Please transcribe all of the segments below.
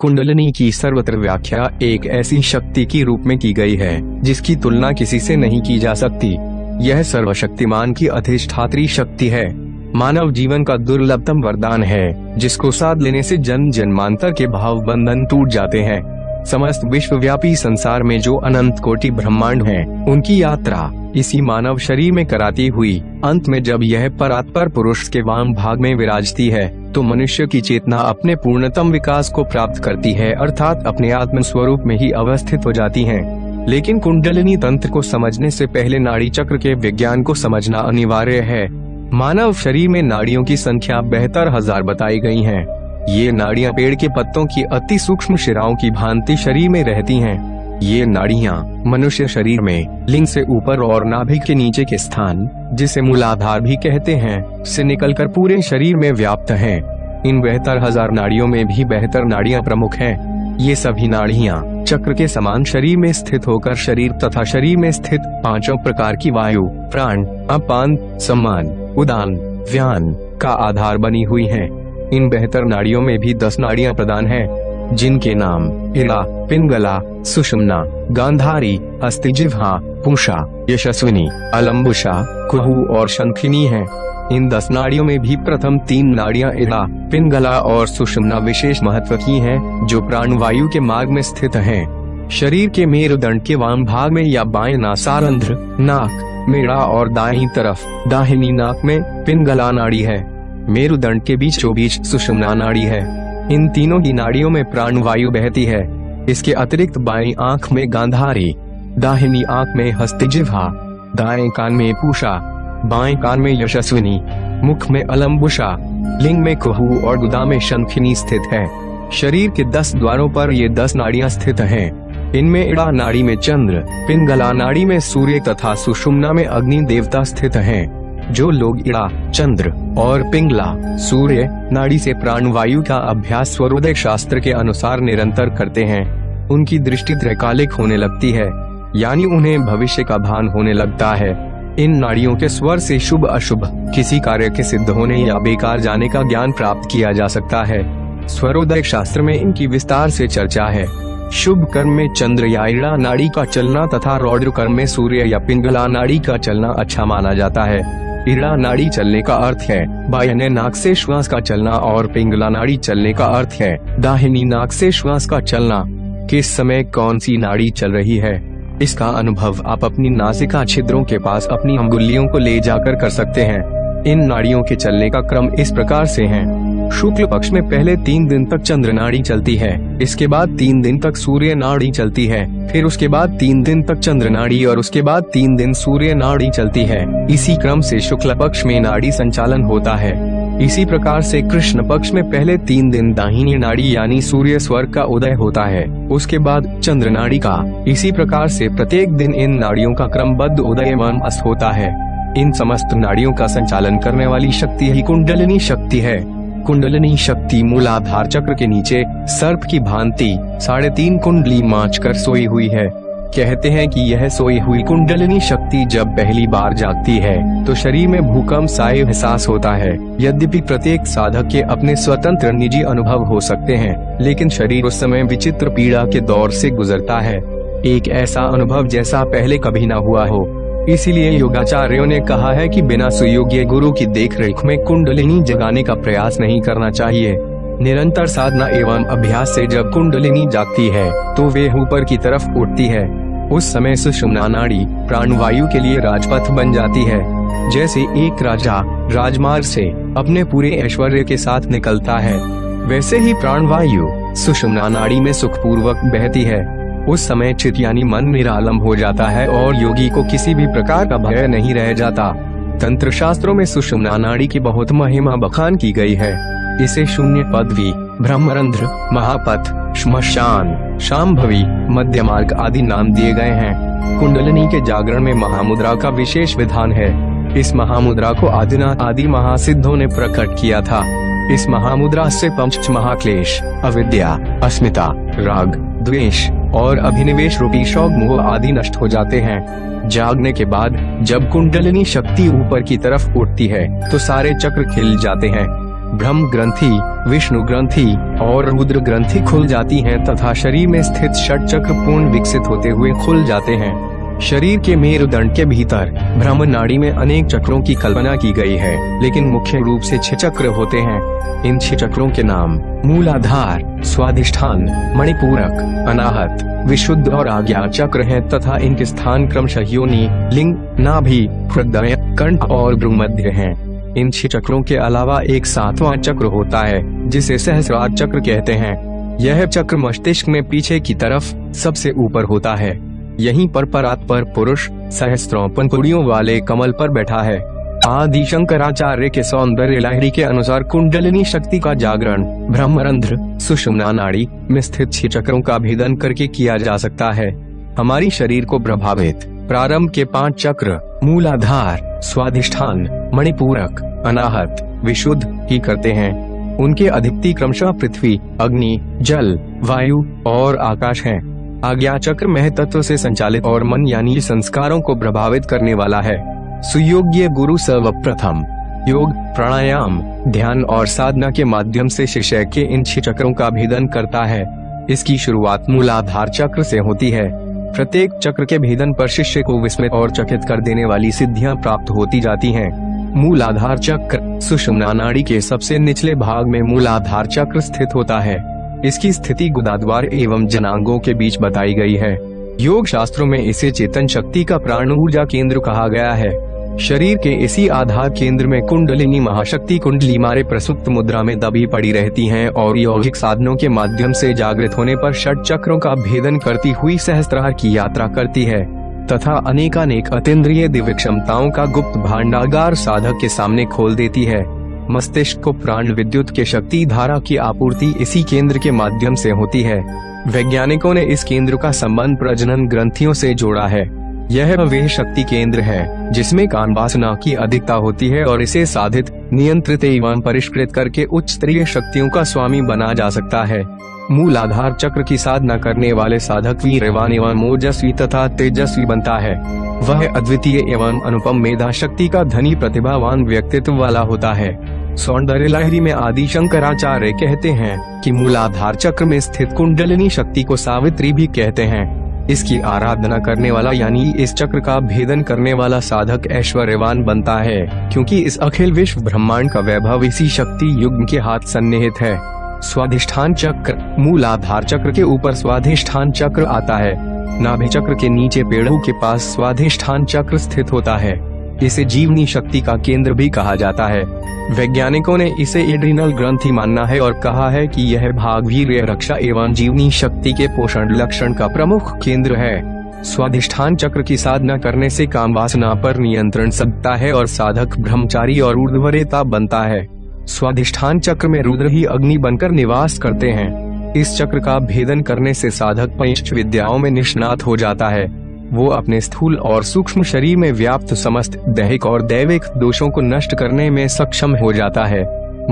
कुंडलनी की सर्वत्र व्याख्या एक ऐसी शक्ति की रूप में की गई है जिसकी तुलना किसी से नहीं की जा सकती। यह सर्वशक्तिमान की अधिष्ठात्री शक्ति है। मानव जीवन का दुर्लभतम वरदान है जिसको साध लेने से जन्म जन्मांतर के भाव बंधन टूट जाते हैं। समस्त विश्वव्यापी संसार में जो अनंत कोटि ब्रह्मांड हैं, उनकी यात्रा इसी मानव शरीर में कराती हुई अंत में जब यह परात्पर पुरुष के वाम भाग में विराजती है तो मनुष्य की चेतना अपने पूर्णतम विकास को प्राप्त करती है, अर्थात अपने आत्म स्वरूप में ही अवस्थित हो जाती है। लेकिन कुंडलिनी तंत्र को समझने से पहले नाड़ी चक्र के विज्ञान को समझना अनिवार्य है। मानव शरीर में नाड़ियों की संख्या बेहतर हज़ार बताई गई है। ये नाड़ियाँ पेड़ के पत्तों की अति सूक्ष्म शिराओं की भांति शरीर में रहती हैं। ये नाड़ियाँ मनुष्य शरीर में लिंग से ऊपर और नाभिक के नीचे के स्थान जिसे मूलाधार भी कहते हैं से निकलकर पूरे शरीर में व्याप्त हैं। इन बेहतर हज़ार नाड़ियों में भी बेहतर नाड़ियाँ प्रमुख हैं। ये सभी नाड़ियाँ चक्र के समान शरीर में स्थित होकर शरीर तथा शरीर में स्थित पाँचों प्रकार की वायु प्राण अपान सम्मान उदान व्यान का आधार बनी हुई हैं। इन बेहतर नाड़ियों में भी दस नाड़ियाँ प्रदान हैं, जिनके नाम इड़ा पिंगला सुषमना गांधारी अस्तिजिह्वा पूषा यशस्विनी अलम्बुषा कुहू और शंखिनी हैं। इन दस नाड़ियों में भी प्रथम तीन नाड़ियाँ इड़ा पिंगला और सुषमना विशेष महत्व की हैं, जो प्राणवायु के मार्ग में स्थित हैं। शरीर के मेरुदंड के वाम भाग में या बाएँ नासारंध्र नाक मेड़ा और दाहिनी तरफ़ दाहिनी नाक में पिंगला नाड़ी है मेरुदंड के बीचों बीच सुषमना नाड़ी है इन तीनों ही नाड़ियों में प्राणवायु बहती है इसके अतिरिक्त बाई आँख में गांधारी, दाहिनी आँख में हस्तिजिह्वा दाएँ कान में पूषा, बाएँ कान में यशस्विनी, मुख में अलम्बुषा लिंग में कुहू और गुदा में शंखिनी स्थित है शरीर के दस द्वारों पर ये दस नाड़ियाँ स्थित हैं। इनमें इड़ा नाड़ी में चंद्र, पिंगला नाड़ी में सूर्य तथा सुषुम्ना में अग्नि देवता स्थित हैं। जो लोग इड़ा, चंद्र और पिंगला, सूर्य, नाड़ी से प्राणवायु का अभ्यास स्वरोदय शास्त्र के अनुसार निरंतर करते हैं, उनकी दृष्टि त्रैकालिक होने लगती है, यानी उन्हें भविष्य का भान होने लगता है। इन नाड़ियों के स्वर से शुभ अशुभ, किसी कार्य के सिद्ध होने या बेकार जाने का ज्ञान प्राप्त किया जा सकता है। स्वरोदय शास्त्र में इनकी विस्तार से चर्चा है। शुभ कर्म में चंद्र या इड़ा नाड़ी का चलना तथा रौद्र कर्म में सूर्य या पिंगला नाड़ी का चलना अच्छा माना जाता है। इड़ा नाड़ी चलने का अर्थ है। बायने नाक से श्वास का चलना और पिंगला नाड़ी चलने का अर्थ है। दाहिनी नाक से श्वास का चलना। किस समय कौन सी नाड़ी चल रही है? इसका अनुभव आप अपनी नासिका छिद्रों के पास अपनी अंगुलियों को ले जाकर कर सकते हैं। इन नाड़ियों के चलने का क्रम इस प्रकार से है। शुक्ल पक्ष में पहले तीन दिन तक चंद्र नाड़ी चलती है, इसके बाद तीन दिन तक सूर्य नाड़ी चलती है, फिर उसके बाद तीन दिन तक चंद्र नाड़ी और उसके बाद तीन दिन सूर्य नाड़ी चलती है। इसी क्रम से शुक्ल पक्ष में नाड़ी संचालन होता है। इसी प्रकार से कृष्ण पक्ष में पहले तीन दिन दाहिनी नाड़ी यानी सूर्य स्वर्ग का उदय होता है, उसके बाद चंद्र नाड़ी का। इसी प्रकार से प्रत्येक दिन इन नाड़ियों का क्रमबद्ध उदय एवं अस्त होता है। इन समस्त नाड़ियों का संचालन करने वाली शक्ति ही कुंडलिनी शक्ति है। कुंडलिनी शक्ति मूलाधार चक्र के नीचे सर्प की भांति साढ़े तीन कुंडली माच कर सोई हुई है। कहते हैं कि यह सोई हुई कुंडलिनी शक्ति जब पहली बार जागती है तो शरीर में भूकंप सा एहसास होता है। यद्यपि प्रत्येक साधक के अपने स्वतंत्र निजी अनुभव हो सकते हैं, लेकिन शरीर उस समय विचित्र पीड़ा के दौर से गुजरता है। एक ऐसा अनुभव जैसा पहले कभी न हुआ हो। इसीलिए योगाचार्यों ने कहा है कि बिना सुयोग्य गुरु की देखरेख में कुंडलिनी जगाने का प्रयास नहीं करना चाहिए। निरंतर साधना एवं अभ्यास से जब कुंडलिनी जागती है तो वे ऊपर की तरफ़ उठती है। उस समय सुषुम्ना नाड़ी प्राणवायु के लिए राजपथ बन जाती है। जैसे एक राजा राजमार्ग से अपने पूरे ऐश्वर्य के साथ निकलता है, वैसे ही प्राणवायु सुषुम्ना नाड़ी में सुखपूर्वक बहती है। उस समय चित यानी मन निरालम हो जाता है और योगी को किसी भी प्रकार का भय नहीं रह जाता। तंत्र शास्त्रों में सुषुम्ना नाड़ी की बहुत महिमा बखान की गई है। इसे शून्य पदवी ब्रह्मरंध्र, महापथ, श्मशान शाम्भवी मध्य मार्ग आदि नाम दिए गए हैं। कुंडलिनी के जागरण में महामुद्रा का विशेष विधान है। इस महामुद्रा को आदिनाथ आदि महासिद्धों ने प्रकट किया था। इस महामुद्रा से पंच महाक्लेश अविद्या, अस्मिता, राग द्वेष और अभिनिवेश रूपी शौक मोह आदि नष्ट हो जाते हैं। जागने के बाद, जब कुंडलिनी शक्ति ऊपर की तरफ़ उठती है तो सारे चक्र खिल जाते हैं। ब्रह्म ग्रंथि, विष्णु ग्रंथि और रुद्र ग्रंथि खुल जाती हैं तथा शरीर में स्थित षट चक्र पूर्ण विकसित होते हुए खुल जाते हैं। शरीर के मेरुदंड के भीतर ब्रह्म नाड़ी में अनेक चक्रों की कल्पना की गई है, लेकिन मुख्य रूप से छह चक्र होते हैं। इन छह चक्रों के नाम, मूलाधार स्वादिष्ठान मणिपूरक, अनाहत, विशुद्ध और आज्ञा चक्र हैं तथा इनके स्थान क्रमशः योनि, लिंग, नाभि हृदय कंठ और भ्रूमध्य हैं। इन छह चक्रों के अलावा एक सातवां चक्र होता है, जिसे सहस्रार चक्र कहते हैं। यह चक्र मस्तिष्क में पीछे की तरफ़ सबसे ऊपर होता है। यहीं पर परात पर पुरुष सहस्त्रों पंखुड़ियों वाले कमल पर बैठा है। आदि शंकराचार्य के सौंदर्य लहरी के अनुसार कुंडलिनी शक्ति का जागरण, ब्रह्मरंध्र, सुषुम्ना नाड़ी में स्थित छह चक्रों का भेदन करके किया जा सकता है। हमारी शरीर को प्रभावित, प्रारंभ के पाँच चक्र, मूलाधार, स्वाधिष्ठान, मणिपूरक, अनाहत, विशुद्ध ही करते हैं। उनके अधिकती क्रमशः पृथ्वी, अग्नि, जल, वायु और आकाश हैं। आज्ञा चक्र मह तत्व से संचालित और मन यानी संस्कारों को प्रभावित करने वाला है। सुयोग्य गुरु सर्वप्रथम। योग, प्राणायाम, ध्यान और साधना के माध्यम से शिष्य के इन छह चक्रों का भेदन करता है। इसकी शुरुआत मूलाधार चक्र से होती है। प्रत्येक चक्र के भेदन पर शिष्य को विस्मित और चकित कर देने वाली सिद्धियाँ प्राप्त होती जाती हैं। मूलाधार चक्र, सुषुम्ना नाड़ी के सबसे निचले भाग में मूलाधार चक्र स्थित होता है। इसकी स्थिति गुदाद्वार एवं जनांगों के बीच बताई गई है। योग शास्त्रों में इसे चेतन शक्ति का प्राण ऊर्जा केंद्र कहा गया है। शरीर के इसी आधार केंद्र में कुंडलिनी महाशक्ति कुंडली मारे प्रसुप्त मुद्रा में दबी पड़ी रहती हैं और यौगिक साधनों के माध्यम से जागृत होने पर षट चक्रों का भेदन करती हुई सहस्त्रार की यात्रा करती है। तथा अनेकानेक अतेंद्रिय दिव्य क्षमताओं का गुप्त भांडागार साधक के सामने खोल देती है। मस्तिष्क को प्राण विद्युत के शक्ति धारा की आपूर्ति इसी केंद्र के माध्यम से होती है। वैज्ञानिकों ने इस केंद्र का संबंध प्रजनन ग्रंथियों से जोड़ा है। यह वह शक्ति केंद्र है, जिसमें कान वासना की अधिकता होती है और इसे साधित, नियंत्रित एवं परिष्कृत करके उच्च स्तरीय शक्तियों का स्वामी बना जा सकता है। मूल आधार चक्र की साधना करने वाले साधक वीरवान एवं मोजस्वी तथा तेजस्वी बनता है। वह अद्वितीय एवं अनुपम मेधा शक्ति का धनी प्रतिभावान व्यक्तित्व वाला होता है। सौंदर्य लहरी में आदि शंकराचार्य कहते हैं कि मूलाधार चक्र में स्थित कुंडलिनी शक्ति को सावित्री भी कहते हैं। इसकी आराधना करने वाला यानी इस चक्र का भेदन करने वाला साधक ऐश्वर्यवान बनता है, क्योंकि इस अखिल विश्व ब्रह्मांड का वैभव इसी शक्ति युग के हाथ सन्निहित है। स्वाधिष्ठान चक्र, मूल आधार चक्र के ऊपर स्वाधिष्ठान चक्र आता है। नाभि चक्र के नीचे पेड़ों के पास स्वाधिष्ठान चक्र स्थित होता है। इसे जीवनी शक्ति का केंद्र भी कहा जाता है। वैज्ञानिकों ने इसे एड्रिनल ग्रंथि मानना है और कहा है कि यह भाग वीर रक्षा एवं जीवनी शक्ति के पोषण लक्षण का प्रमुख केंद्र है। स्वाधिष्ठान चक्र की साधना करने से काम वासना पर नियंत्रण सकता है और साधक, ब्रह्मचारी और ऊर्धवरेता बनता है। स्वाधिष्ठान चक्र में रुद्र ही अग्नि बनकर निवास करते हैं। इस चक्र का भेदन करने से साधक पंच विद्याओं में निष्णात हो जाता है। वो अपने स्थूल और सूक्ष्म शरीर में व्याप्त समस्त दैहिक और दैविक दोषों को नष्ट करने में सक्षम हो जाता है।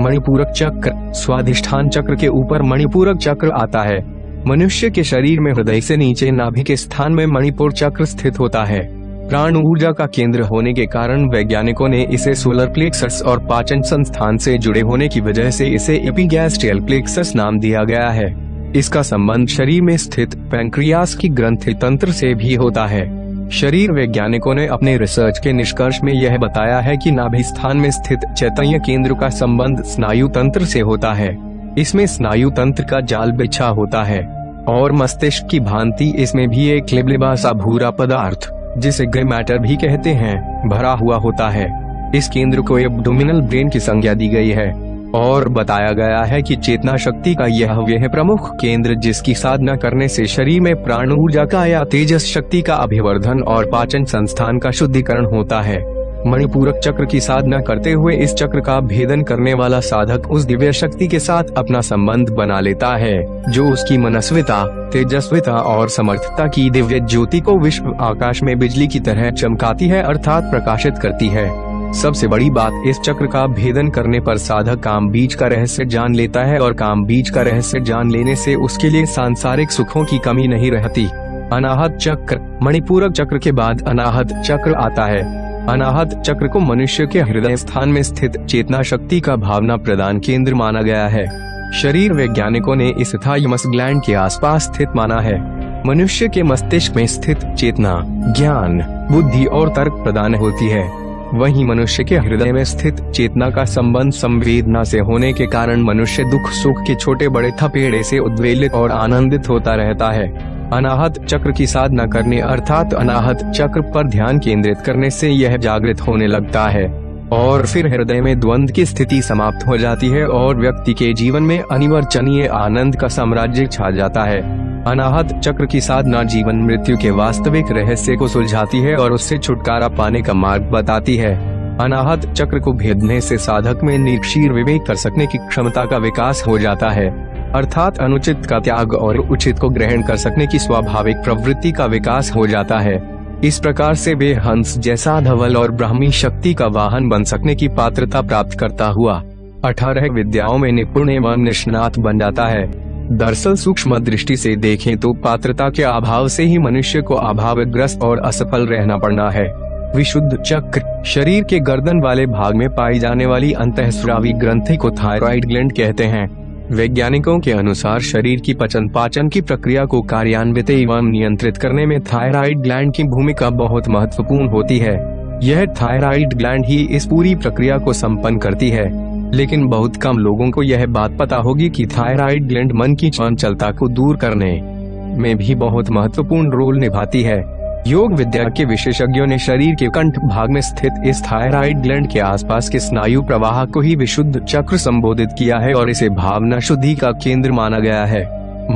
मणिपूरक चक्र, स्वाधिष्ठान चक्र के ऊपर मणिपूरक चक्र आता है। मनुष्य के शरीर में हृदय से नीचे नाभि के स्थान में मणिपुर चक्र स्थित होता है। प्राण ऊर्जा का केंद्र होने के कारण वैज्ञानिकों ने इसे सोलर प्लेक्सस और पाचन संस्थान से जुड़े होने की वजह से इसे एपीगैस्ट्रियल प्लेक्सस नाम दिया गया है। इसका संबंध शरीर में स्थित पैंक्रियास की ग्रंथि तंत्र से भी होता है। शरीर वैज्ञानिकों ने अपने रिसर्च के निष्कर्ष में यह बताया है कि नाभि स्थान में स्थित चैतन्य केंद्र का संबंध स्नायु तंत्र से होता है। इसमें स्नायु तंत्र का जाल बिछा होता है, और मस्तिष्क की भांति इसमें भी एक लिबलिबा सा भूरा पदार्थ, जिसे ग्रे मैटर भी कहते हैं, भरा हुआ होता है। इस केंद्र को एब्डोमिनल ब्रेन की संज्ञा दी गई है। और बताया गया है कि चेतना शक्ति का यह वह प्रमुख केंद्र जिसकी साधना करने से शरीर में प्राण ऊर्जा का या तेजस शक्ति का अभिवर्धन और पाचन संस्थान का शुद्धिकरण होता है। मणिपूरक चक्र की साधना करते हुए इस चक्र का भेदन करने वाला साधक उस दिव्य शक्ति के साथ अपना संबंध बना लेता है, जो उसकी मनस्विता, तेजस्विता और समर्थता की दिव्य ज्योति को विश्व आकाश में बिजली की तरह चमकाती है अर्थात प्रकाशित करती है। सबसे बड़ी बात इस चक्र का भेदन करने पर साधक काम बीज का रहस्य जान लेता है और काम बीज का रहस्य जान लेने से उसके लिए सांसारिक सुखों की कमी नहीं रहती। अनाहत चक्र, मणिपूरक चक्र के बाद अनाहत चक्र आता है। अनाहत चक्र को मनुष्य के हृदय स्थान में स्थित चेतना शक्ति का भावना प्रदान केंद्र माना गया है। शरीर वैज्ञानिकों ने इस थाइमस ग्लैंड के आसपास स्थित माना है। मनुष्य के मस्तिष्क में स्थित चेतना, ज्ञान, बुद्धि और तर्क प्रदान होती है। वहीं मनुष्य के हृदय में स्थित चेतना का संबंध संवेदना से होने के कारण मनुष्य दुख सुख के छोटे बड़े थपेड़े से उद्वेलित और आनंदित होता रहता है। अनाहत चक्र की साधना करने अर्थात अनाहत चक्र पर ध्यान केंद्रित करने से यह जागृत होने लगता है। और फिर हृदय में द्वंद की स्थिति समाप्त हो जाती है और व्यक्ति के जीवन में अनिवर्चनीय आनंद का साम्राज्य छा जाता है। अनाहत चक्र की साधना जीवन मृत्यु के वास्तविक रहस्य को सुलझाती है और उससे छुटकारा पाने का मार्ग बताती है। अनाहत चक्र को भेदने से साधक में निक्षीर विवेक कर सकने की क्षमता का विकास हो जाता है। अर्थात अनुचित का त्याग और उचित को ग्रहण कर सकने की स्वाभाविक प्रवृत्ति का विकास हो जाता है। इस प्रकार से वे हंस, जैसा धवल और ब्राह्मी शक्ति का वाहन बन सकने की पात्रता प्राप्त करता हुआ अठारह विद्याओं में निपुण एवं निष्णात बन जाता है। दरअसल सूक्ष्म दृष्टि से देखें तो पात्रता के अभाव से ही मनुष्य को अभावग्रस्त और असफल रहना पड़ना है। विशुद्ध चक्र, शरीर के गर्दन वाले भाग में पाई जाने वाली अंतःस्रावी ग्रंथि को थायराइड ग्लैंड कहते हैं। वैज्ञानिकों के अनुसार शरीर की पचन पाचन की प्रक्रिया को कार्यान्वित एवं नियंत्रित करने में थायराइड ग्लैंड की भूमिका बहुत महत्वपूर्ण होती है। यह थायराइड ग्लैंड ही इस पूरी प्रक्रिया को संपन्न करती है। लेकिन बहुत कम लोगों को यह बात पता होगी कि थायराइड ग्लैंड मन की चंचलता को दूर करने में भी बहुत महत्वपूर्ण रोल निभाती है। योग विद्या के विशेषज्ञों ने शरीर के कंठ भाग में स्थित इस थायराइड ग्लैंड के आसपास के स्नायु प्रवाह को ही विशुद्ध चक्र संबोधित किया है और इसे भावना शुद्धि का केंद्र माना गया है।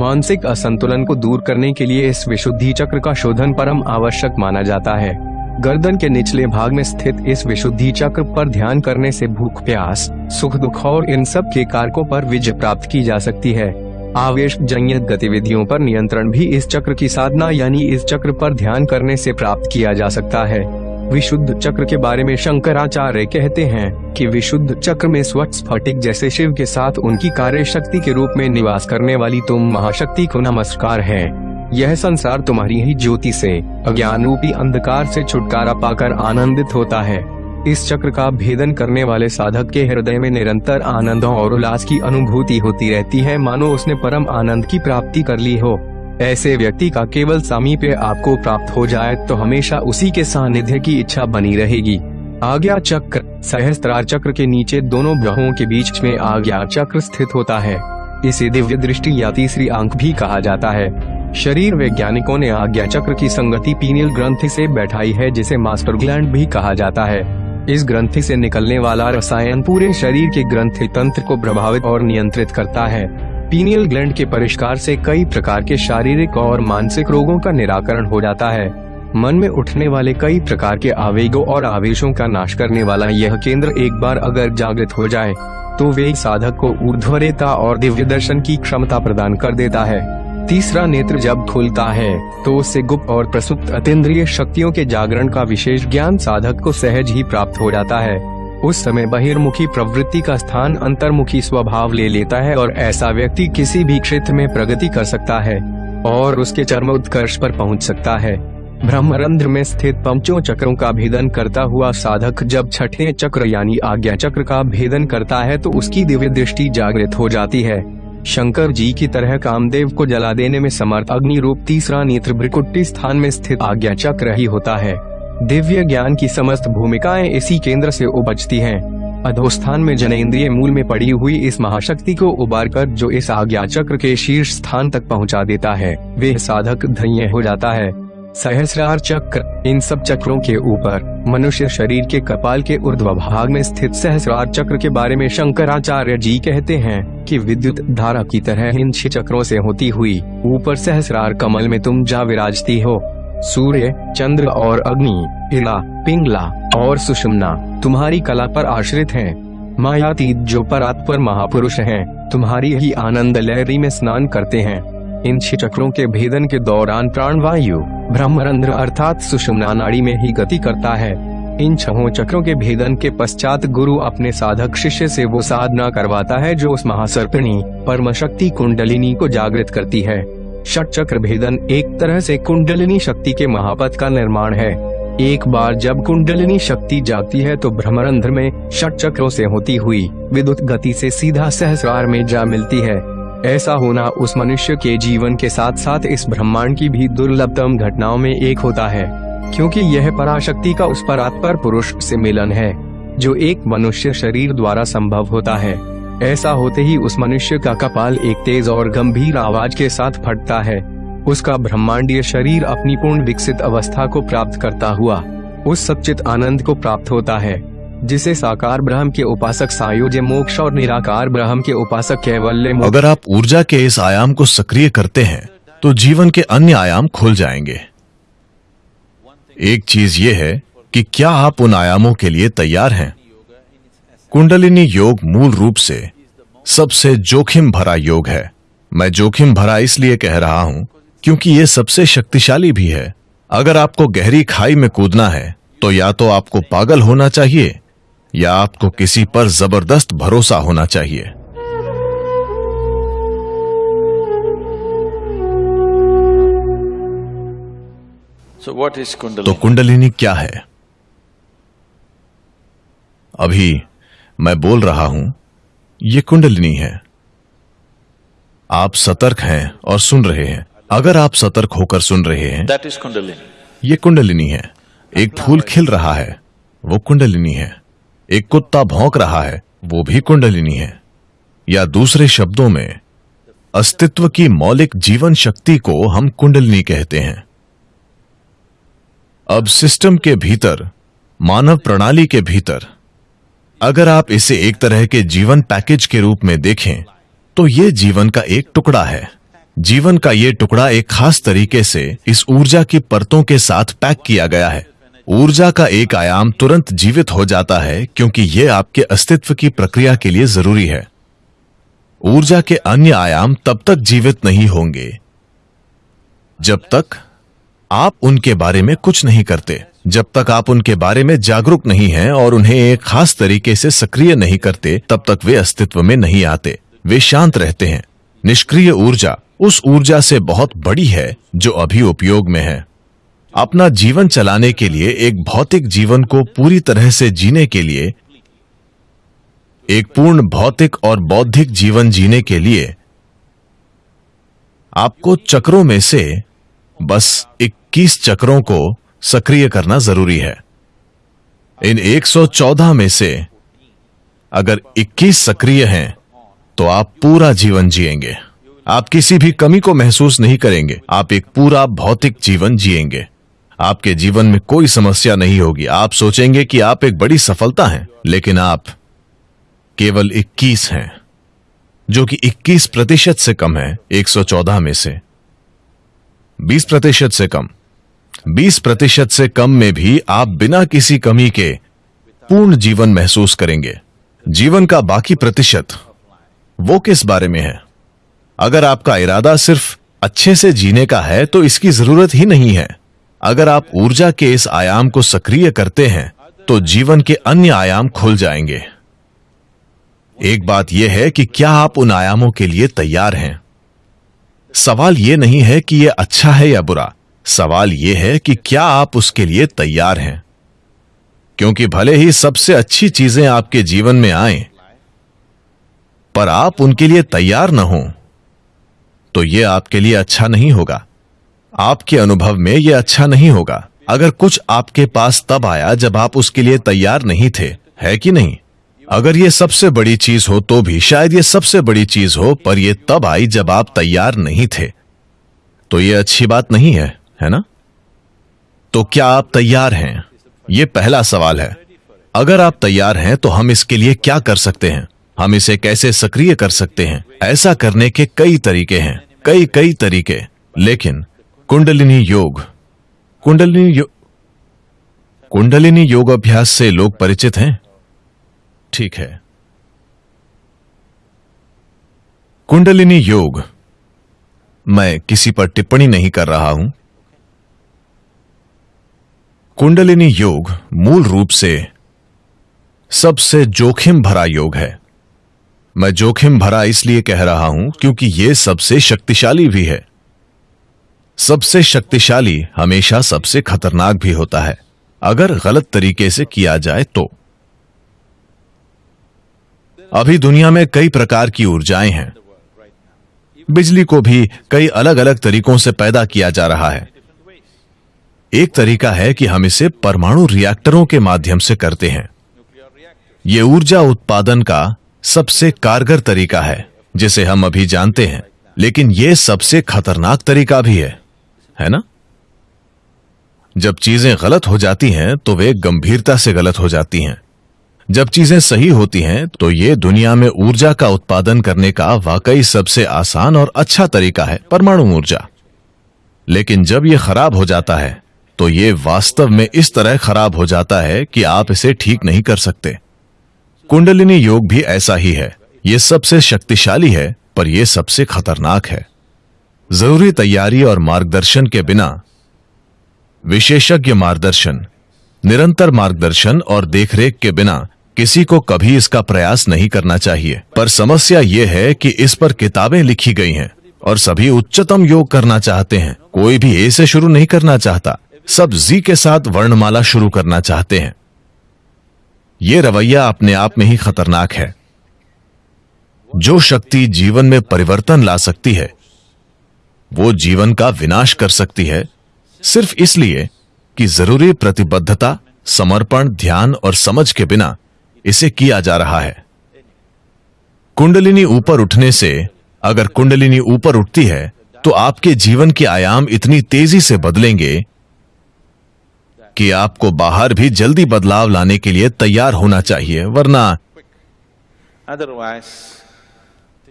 मानसिक असंतुलन को दूर करने के लिए इस विशुद्धि चक्र का शोधन परम आवश्यक माना जाता है। गर्दन के निचले भाग में स्थित इस विशुद्धि चक्र पर ध्यान करने से भूख, प्यास सुख दुख और इन सब के कारकों पर विजय प्राप्त की जा सकती है। आवेश जन्य गतिविधियों पर नियंत्रण भी इस चक्र की साधना यानी इस चक्र पर ध्यान करने से प्राप्त किया जा सकता है। विशुद्ध चक्र के बारे में शंकराचार्य कहते हैं कि विशुद्ध चक्र में स्वच्छ स्फटिक जैसे शिव के साथ उनकी कार्य शक्ति के रूप में निवास करने वाली तुम महाशक्ति को नमस्कार है। यह संसार तुम्हारी ही ज्योति से अज्ञान रूपी अंधकार से छुटकारा पाकर आनंदित होता है। इस चक्र का भेदन करने वाले साधक के हृदय में निरंतर आनंद और उल्लास की अनुभूति होती रहती है। मानो उसने परम आनंद की प्राप्ति कर ली हो। ऐसे व्यक्ति का केवल समीप आपको प्राप्त हो जाए तो हमेशा उसी के सानिध्य की इच्छा बनी रहेगी। आज्ञा चक्र, सहस्त्रार चक्र के नीचे दोनों ग्रहों के बीच में आज्ञा चक्र स्थित होता है। इसे दिव्य दृष्टि या तीसरी आँख भी कहा जाता है। शरीर वैज्ञानिकों ने आज्ञा चक्र की संगति पीनियल ग्रंथि से बैठाई है, जिसे मास्टर ग्लैंड भी कहा जाता है। इस ग्रंथि से निकलने वाला रसायन पूरे शरीर के ग्रंथि तंत्र को प्रभावित और नियंत्रित करता है। पीनियल ग्लैंड के परिष्कार से कई प्रकार के शारीरिक और मानसिक रोगों का निराकरण हो जाता है। मन में उठने वाले कई प्रकार के आवेगों और आवेशों का नाश करने वाला यह केंद्र एक बार अगर जागृत हो जाए तो वे साधक को ऊर्ध्वरेता और दिव्य दर्शन की क्षमता प्रदान कर देता है। तीसरा नेत्र जब खुलता है तो उससे गुप्त और प्रसुप्त अतेंद्रिय शक्तियों के जागरण का विशेष ज्ञान साधक को सहज ही प्राप्त हो जाता है। उस समय बहिर्मुखी प्रवृत्ति का स्थान अंतर्मुखी स्वभाव ले लेता है और ऐसा व्यक्ति किसी भी क्षेत्र में प्रगति कर सकता है, और उसके चरम उत्कर्ष पर पहुँच सकता है। ब्रह्मरंध्र में स्थित पंचों चक्रों का भेदन करता हुआ साधक जब छठे चक्र यानी आज्ञा चक्र का भेदन करता है तो उसकी दिव्य दृष्टि जागृत हो जाती है। शंकर जी की तरह कामदेव को जला देने में समर्थ अग्नि रूप तीसरा नेत्र ब्रिकुट्टी स्थान में स्थित आज्ञा चक्र ही होता है दिव्य ज्ञान की समस्त भूमिकाएँ इसी केंद्र से उपजती हैं। अधोस्थान में जनेन्द्रिय मूल में पड़ी हुई इस महाशक्ति को उबार कर जो इस आज्ञा चक्र के शीर्ष स्थान तक पहुँचा देता है वे साधक धन्य हो जाता है सहस्रार चक्र इन सब चक्रों के ऊपर मनुष्य शरीर के कपाल के ऊर्ध्व भाग में स्थित सहस्रार चक्र के बारे में शंकराचार्य जी कहते हैं कि विद्युत धारा की तरह इन छह चक्रों से होती हुई ऊपर सहस्रार कमल में तुम जा विराजती हो सूर्य चंद्र और अग्नि इला पिंगला और सुषमना तुम्हारी कला पर आश्रित हैं। मायातीत जो परात्पर महापुरुष हैं, तुम्हारी ही आनंद लहरी में स्नान करते हैं इन चक्रों के भेदन के दौरान प्राण वायु ब्रह्मरंध्र अर्थात सुषुम्ना नाड़ी में ही गति करता है। इन छहों चक्रों के भेदन के पश्चात गुरु अपने साधक शिष्य से वो साधना करवाता है जो उस महासर्पिणी परम शक्ति कुंडलिनी को जागृत करती है। षट चक्र भेदन एक तरह से कुंडलिनी शक्ति के महापथ का निर्माण है। एक बार जब कुंडलिनी शक्ति जाती है तो भ्रमरंध्र में षट चक्रों से होती हुई विद्युत गति से सीधा सहस्रार में जा मिलती है। ऐसा होना उस मनुष्य के जीवन के साथ साथ इस ब्रह्मांड की भी दुर्लभतम घटनाओं में एक होता है, क्योंकि यह पराशक्ति का उस परात्पर पुरुष से मिलन है, जो एक मनुष्य शरीर द्वारा संभव होता है। ऐसा होते ही उस मनुष्य का कपाल एक तेज और गंभीर आवाज़ के साथ फटता है। उसका ब्रह्मांडीय शरीर अपनी पूर्ण विकसित अवस्था को प्राप्त करता हुआ, उस सचित आनंद को प्राप्त होता है। जिसे साकार ब्रह्म के उपासक सायुज मोक्ष और निराकार ब्रह्म के उपासक कैवल्य अगर आप ऊर्जा के इस आयाम को सक्रिय करते हैं तो जीवन के अन्य आयाम खुल जाएँगे। एक चीज़ ये है कि क्या आप उन आयामों के लिए तैयार हैं? कुंडलिनी योग मूल रूप से सबसे जोखिम भरा योग है। मैं जोखिम भरा इसलिए कह रहा हूँ, क्योंकि यह सबसे शक्तिशाली भी है। अगर आपको गहरी खाई में कूदना है तो या तो आपको पागल होना चाहिए या आपको किसी पर ज़बरदस्त भरोसा होना चाहिए। So what is तो कुंडलिनी क्या है? अभी मैं बोल रहा हूँ ये कुंडलिनी है। आप सतर्क हैं और सुन रहे हैं। अगर आप सतर्क होकर सुन रहे हैं That is Kundalini. ये कुंडलिनी है। एक फूल खिल रहा है वो कुंडलिनी है। एक कुत्ता भौंक रहा है, वो भी कुंडलिनी है। या दूसरे शब्दों में, अस्तित्व की मौलिक जीवन शक्ति को हम कुंडलिनी कहते हैं। अब सिस्टम के भीतर, मानव प्रणाली के भीतर, अगर आप इसे एक तरह के जीवन पैकेज के रूप में देखें तो यह जीवन का एक टुकड़ा है। जीवन का यह टुकड़ा एक खास तरीके से इस ऊर्जा की परतों के साथ पैक किया गया है। ऊर्जा का एक आयाम तुरंत जीवित हो जाता है क्योंकि यह आपके अस्तित्व की प्रक्रिया के लिए ज़रूरी है। ऊर्जा के अन्य आयाम तब तक जीवित नहीं होंगे, जब तक आप उनके बारे में कुछ नहीं करते, जब तक आप उनके बारे में जागरूक नहीं हैं और उन्हें एक खास तरीके से सक्रिय नहीं करते, तब तक वे अस्तित्व में नहीं आते। वे शांत रहते हैं। निष्क्रिय ऊर्जा उस ऊर्जा से बहुत बड़ी है जो अभी उपयोग में है। अपना जीवन चलाने के लिए, एक भौतिक जीवन को पूरी तरह से जीने के लिए, एक पूर्ण भौतिक और बौद्धिक जीवन जीने के लिए, आपको चक्रों में से बस 21 चक्रों को सक्रिय करना ज़रूरी है। इन 114 में से अगर 21 सक्रिय हैं तो आप पूरा जीवन जिएँगे। आप किसी भी कमी को महसूस नहीं करेंगे। आप एक पूरा भौतिक जीवन जिएँगे। आपके जीवन में कोई समस्या नहीं होगी। आप सोचेंगे कि आप एक बड़ी सफलता हैं, लेकिन आप केवल 21 हैं, जो कि 21 प्रतिशत से कम है 114 में से। 20 प्रतिशत से कम। 20 प्रतिशत से कम में भी आप बिना किसी कमी के पूर्ण जीवन महसूस करेंगे। जीवन का बाकी प्रतिशत वो किस बारे में है? अगर आपका इरादा सिर्फ़ अच्छे से जीने का है तो इसकी ज़रूरत ही नहीं है। अगर आप ऊर्जा के इस आयाम को सक्रिय करते हैं तो जीवन के अन्य आयाम खुल जाएँगे। एक बात यह है कि क्या आप उन आयामों के लिए तैयार हैं? सवाल यह नहीं है कि यह अच्छा है या बुरा। सवाल यह है कि क्या आप उसके लिए तैयार हैं? क्योंकि भले ही सबसे अच्छी चीज़ें आपके जीवन में आए, पर आप उनके लिए तैयार ना हो तो यह आपके लिए अच्छा नहीं होगा। आपके अनुभव में यह अच्छा नहीं होगा। अगर कुछ आपके पास तब आया जब आप उसके लिए तैयार नहीं थे, है कि नहीं? अगर ये सबसे बड़ी चीज़ हो तो भी, शायद ये सबसे बड़ी चीज़ हो, पर यह तब आई जब आप तैयार नहीं थे। तो ये अच्छी बात नहीं है है ना? तो क्या आप तैयार हैं? ये पहला सवाल है। अगर आप तैयार हैं तो हम इसके लिए क्या कर सकते हैं? हम इसे कैसे सक्रिय कर सकते हैं? ऐसा करने के कई तरीके हैं कई कई तरीके। लेकिन कुंडलिनी योग। कुंडलिनी यो कुंडलिनी योग अभ्यास से लोग परिचित हैं? ठीक है। कुंडलिनी योग। मैं किसी पर टिप्पणी नहीं कर रहा हूँ। कुंडलिनी योग मूल रूप से सबसे जोखिम भरा योग है। मैं जोखिम भरा इसलिए कह रहा हूँ क्योंकि यह सबसे शक्तिशाली भी है। सबसे शक्तिशाली हमेशा सबसे खतरनाक भी होता है, अगर गलत तरीके से किया जाए तो। अभी दुनिया में कई प्रकार की ऊर्जाएँ हैं। बिजली को भी कई अलग अलग तरीकों से पैदा किया जा रहा है। एक तरीका है कि हम इसे परमाणु रिएक्टरों के माध्यम से करते हैं। यह ऊर्जा उत्पादन का सबसे कारगर तरीका है, जिसे हम अभी जानते हैं, लेकिन यह सबसे खतरनाक तरीका भी है। है ना? जब चीज़ें गलत हो जाती हैं तो वे गंभीरता से गलत हो जाती हैं। जब चीज़ें सही होती हैं तो ये दुनिया में ऊर्जा का उत्पादन करने का वाकई सबसे आसान और अच्छा तरीका है, परमाणु ऊर्जा। लेकिन जब यह खराब हो जाता है तो ये वास्तव में इस तरह खराब हो जाता है कि आप इसे ठीक नहीं कर सकते। कुंडलिनी योग भी ऐसा ही है। यह सबसे शक्तिशाली है, पर यह सबसे खतरनाक है। ज़रूरी तैयारी और मार्गदर्शन के बिना। विशेषज्ञ मार्गदर्शन, निरंतर मार्गदर्शन और देखरेख के बिना किसी को कभी इसका प्रयास नहीं करना चाहिए। पर समस्या यह है कि इस पर किताबें लिखी गई हैं और सभी उच्चतम योग करना चाहते हैं। कोई भी ए से शुरू नहीं करना चाहता, सब जी के साथ वर्णमाला शुरू करना चाहते हैं। यह रवैया अपने आप में ही खतरनाक है। जो शक्ति जीवन में परिवर्तन ला सकती है वो जीवन का विनाश कर सकती है सिर्फ़ इसलिए कि ज़रूरी प्रतिबद्धता समर्पण ध्यान और समझ के बिना इसे किया जा रहा है। कुंडलिनी ऊपर उठने से अगर कुंडलिनी ऊपर उठती है तो आपके जीवन के आयाम इतनी तेज़ी से बदलेंगे कि आपको बाहर भी जल्दी बदलाव लाने के लिए तैयार होना चाहिए वरना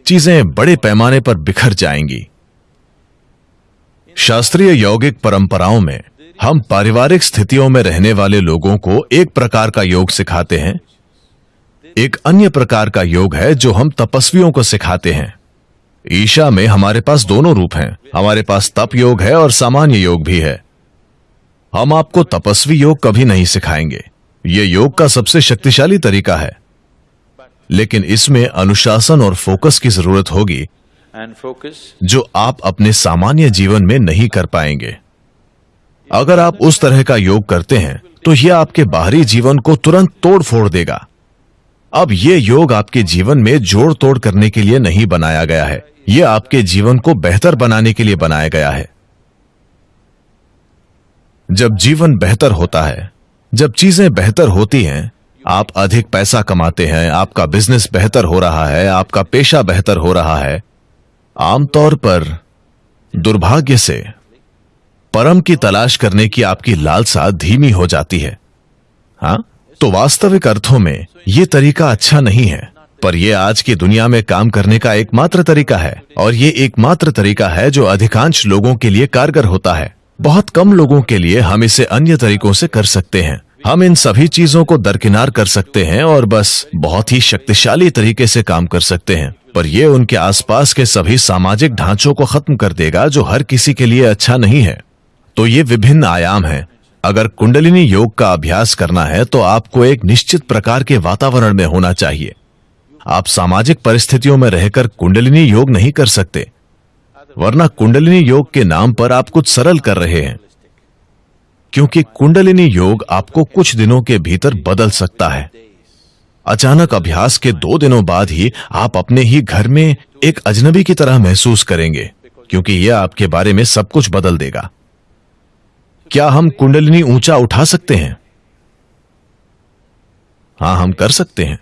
चीज़ें बड़े पैमाने पर बिखर जाएँगी। शास्त्रीय यौगिक परंपराओं में हम पारिवारिक स्थितियों में रहने वाले लोगों को एक प्रकार का योग सिखाते हैं। एक अन्य प्रकार का योग है जो हम तपस्वियों को सिखाते हैं। ईशा में हमारे पास दोनों रूप हैं। हमारे पास तप योग है और सामान्य योग भी है। हम आपको तपस्वी योग कभी नहीं सिखाएँगे। यह योग का सबसे शक्तिशाली तरीका है। लेकिन इसमें अनुशासन और फोकस की ज़रूरत होगी. जो आप अपने सामान्य जीवन में नहीं कर पाएँगे। अगर आप उस तरह का योग करते हैं तो यह आपके बाहरी जीवन को तुरंत तोड़ फोड़ देगा। अब यह योग आपके जीवन में जोड़ तोड़ करने के लिए नहीं बनाया गया है। यह आपके जीवन को बेहतर बनाने के लिए बनाया गया है। जब जीवन बेहतर होता है, जब चीज़ें बेहतर होती हैं, आप अधिक पैसा कमाते हैं, आपका बिज़नेस बेहतर हो रहा है, आपका पेशा बेहतर हो रहा है आमतौर पर दुर्भाग्य से परम की तलाश करने की आपकी लालसा धीमी हो जाती है। हाँ? तो वास्तविक अर्थों में यह तरीका अच्छा नहीं है, पर यह आज की दुनिया में काम करने का एकमात्र तरीका है, और यह एकमात्र तरीका है जो अधिकांश लोगों के लिए कारगर होता है। बहुत कम लोगों के लिए हम इसे अन्य तरीकों से कर सकते हैं। हम इन सभी चीज़ों को दरकिनार कर सकते हैं और बस बहुत ही शक्तिशाली तरीके से काम कर सकते हैं। पर यह उनके आसपास के सभी सामाजिक ढांचों को खत्म कर देगा जो हर किसी के लिए अच्छा नहीं है। तो ये विभिन्न आयाम हैं। अगर कुंडलिनी योग का अभ्यास करना है तो आपको एक निश्चित प्रकार के वातावरण में होना चाहिए। आप सामाजिक परिस्थितियों में रहकर कुंडलिनी योग नहीं कर सकते। वरना कुंडलिनी योग के नाम पर आप कुछ सरल कर रहे हैं। क्योंकि कुंडलिनी योग आपको कुछ दिनों के भीतर बदल सकता है। अचानक अभ्यास के दो दिनों बाद ही आप अपने ही घर में एक अजनबी की तरह महसूस करेंगे, क्योंकि यह आपके बारे में सब कुछ बदल देगा। क्या हम कुंडलिनी ऊँचा उठा सकते हैं? हाँ, हम कर सकते हैं।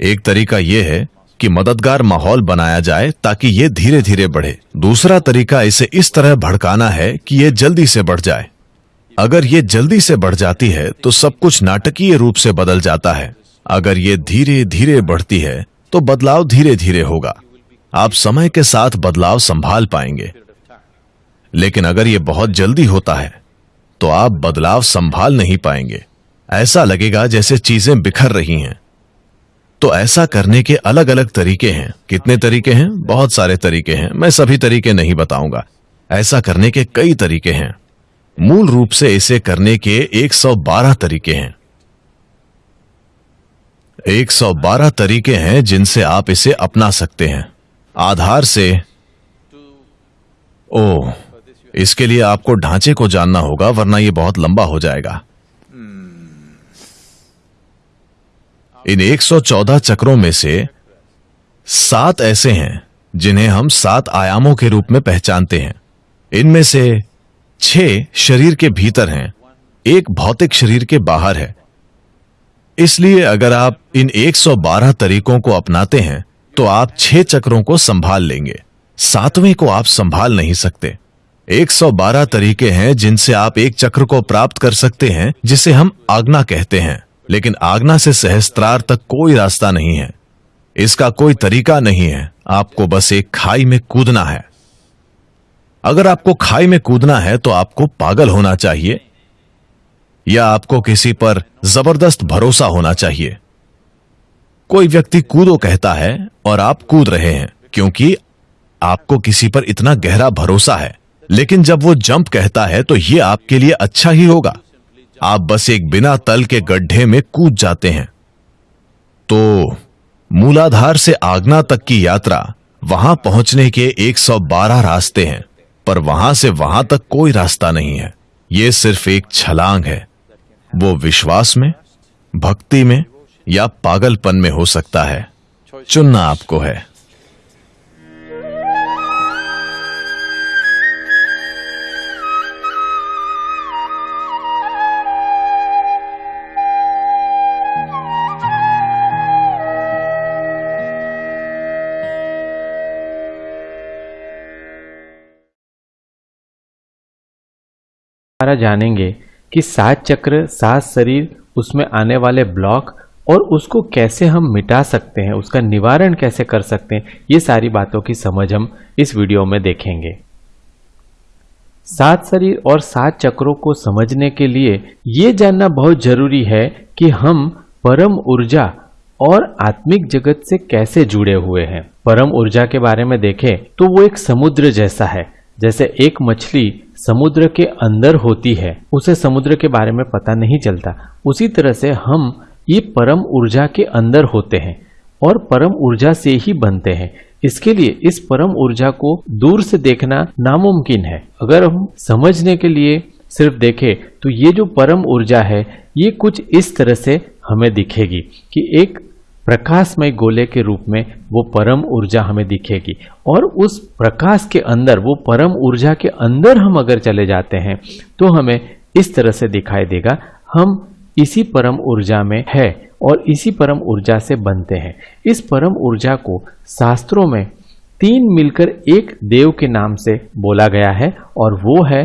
एक तरीका यह है कि मददगार माहौल बनाया जाए ताकि यह धीरे धीरे बढ़े। दूसरा तरीका इसे इस तरह भड़काना है कि यह जल्दी से बढ़ जाए। अगर यह जल्दी से बढ़ जाती है तो सब कुछ नाटकीय रूप से बदल जाता है। अगर ये धीरे धीरे बढ़ती है तो बदलाव धीरे धीरे होगा। आप समय के साथ बदलाव संभाल पाएँगे। लेकिन अगर यह बहुत जल्दी होता है तो आप बदलाव संभाल नहीं पाएँगे। ऐसा लगेगा जैसे चीज़ें बिखर रही हैं। तो ऐसा करने के अलग अलग तरीके हैं। कितने तरीके हैं? बहुत सारे तरीके हैं। मैं सभी तरीके नहीं बताऊँगा। ऐसा करने के कई तरीके हैं। मूल रूप से इसे करने के 112 तरीके हैं। 112 तरीके हैं जिनसे आप इसे अपना सकते हैं। आधार से, ओ, इसके लिए आपको ढांचे को जानना होगा, वरना यह बहुत लंबा हो जाएगा। इन 114 चक्रों में से सात ऐसे हैं जिन्हें हम सात आयामों के रूप में पहचानते हैं। इनमें से छह शरीर के भीतर हैं, एक भौतिक शरीर के बाहर है। इसलिए अगर आप इन 112 तरीकों को अपनाते हैं तो आप छह चक्रों को संभाल लेंगे। सातवें को आप संभाल नहीं सकते। 112 तरीके हैं जिनसे आप एक चक्र को प्राप्त कर सकते हैं, जिसे हम आज्ञा कहते हैं। लेकिन आज्ञा से सहस्त्रार तक कोई रास्ता नहीं है। इसका कोई तरीका नहीं है। आपको बस एक खाई में कूदना है। अगर आपको खाई में कूदना है तो आपको पागल होना चाहिए। या आपको किसी पर ज़बरदस्त भरोसा होना चाहिए। कोई व्यक्ति कूदो कहता है और आप कूद रहे हैं, क्योंकि आपको किसी पर इतना गहरा भरोसा है। लेकिन जब वो जंप कहता है तो ये आपके लिए अच्छा ही होगा। आप बस एक बिना तल के गड्ढे में कूद जाते हैं। तो मूलाधार से आगना तक की यात्रा वहाँ पहुँचने के 112 रास्ते हैं, पर वहाँ से वहाँ तक कोई रास्ता नहीं है। यह सिर्फ़ एक छलांग है। वो विश्वास में, भक्ति में या पागलपन में हो सकता है। चुनना आपको है। जानेंगे कि सात चक्र, सात शरीर, उसमें आने वाले ब्लॉक और उसको कैसे हम मिटा सकते हैं, उसका निवारण कैसे कर सकते हैं, ये सारी बातों की समझ हम इस वीडियो में देखेंगे। सात शरीर और सात चक्रों को समझने के लिए ये जानना बहुत ज़रूरी है कि हम परम ऊर्जा और आत्मिक जगत से कैसे जुड़े हुए हैं। परम ऊर्जा के बारे में देखें तो वो एक समुद्र जैसा है, जैसे एक मछली समुद्र के अंदर होती है, उसे समुद्र के बारे में पता नहीं चलता। उसी तरह से हम ये परम ऊर्जा के अंदर होते हैं और परम ऊर्जा से ही बनते हैं। इसके लिए इस परम ऊर्जा को दूर से देखना नामुमकिन है। अगर हम समझने के लिए सिर्फ़ देखें तो ये जो परम ऊर्जा है, ये कुछ इस तरह से हमें दिखेगी कि एक प्रकाशमय गोले के रूप में वो परम ऊर्जा हमें दिखेगी। और उस प्रकाश के अंदर, वो परम ऊर्जा के अंदर हम अगर चले जाते हैं तो हमें इस तरह से दिखाई देगा, हम इसी परम ऊर्जा में है और इसी परम ऊर्जा से बनते हैं। इस परम ऊर्जा को शास्त्रों में तीन मिलकर एक देव के नाम से बोला गया है, और वो है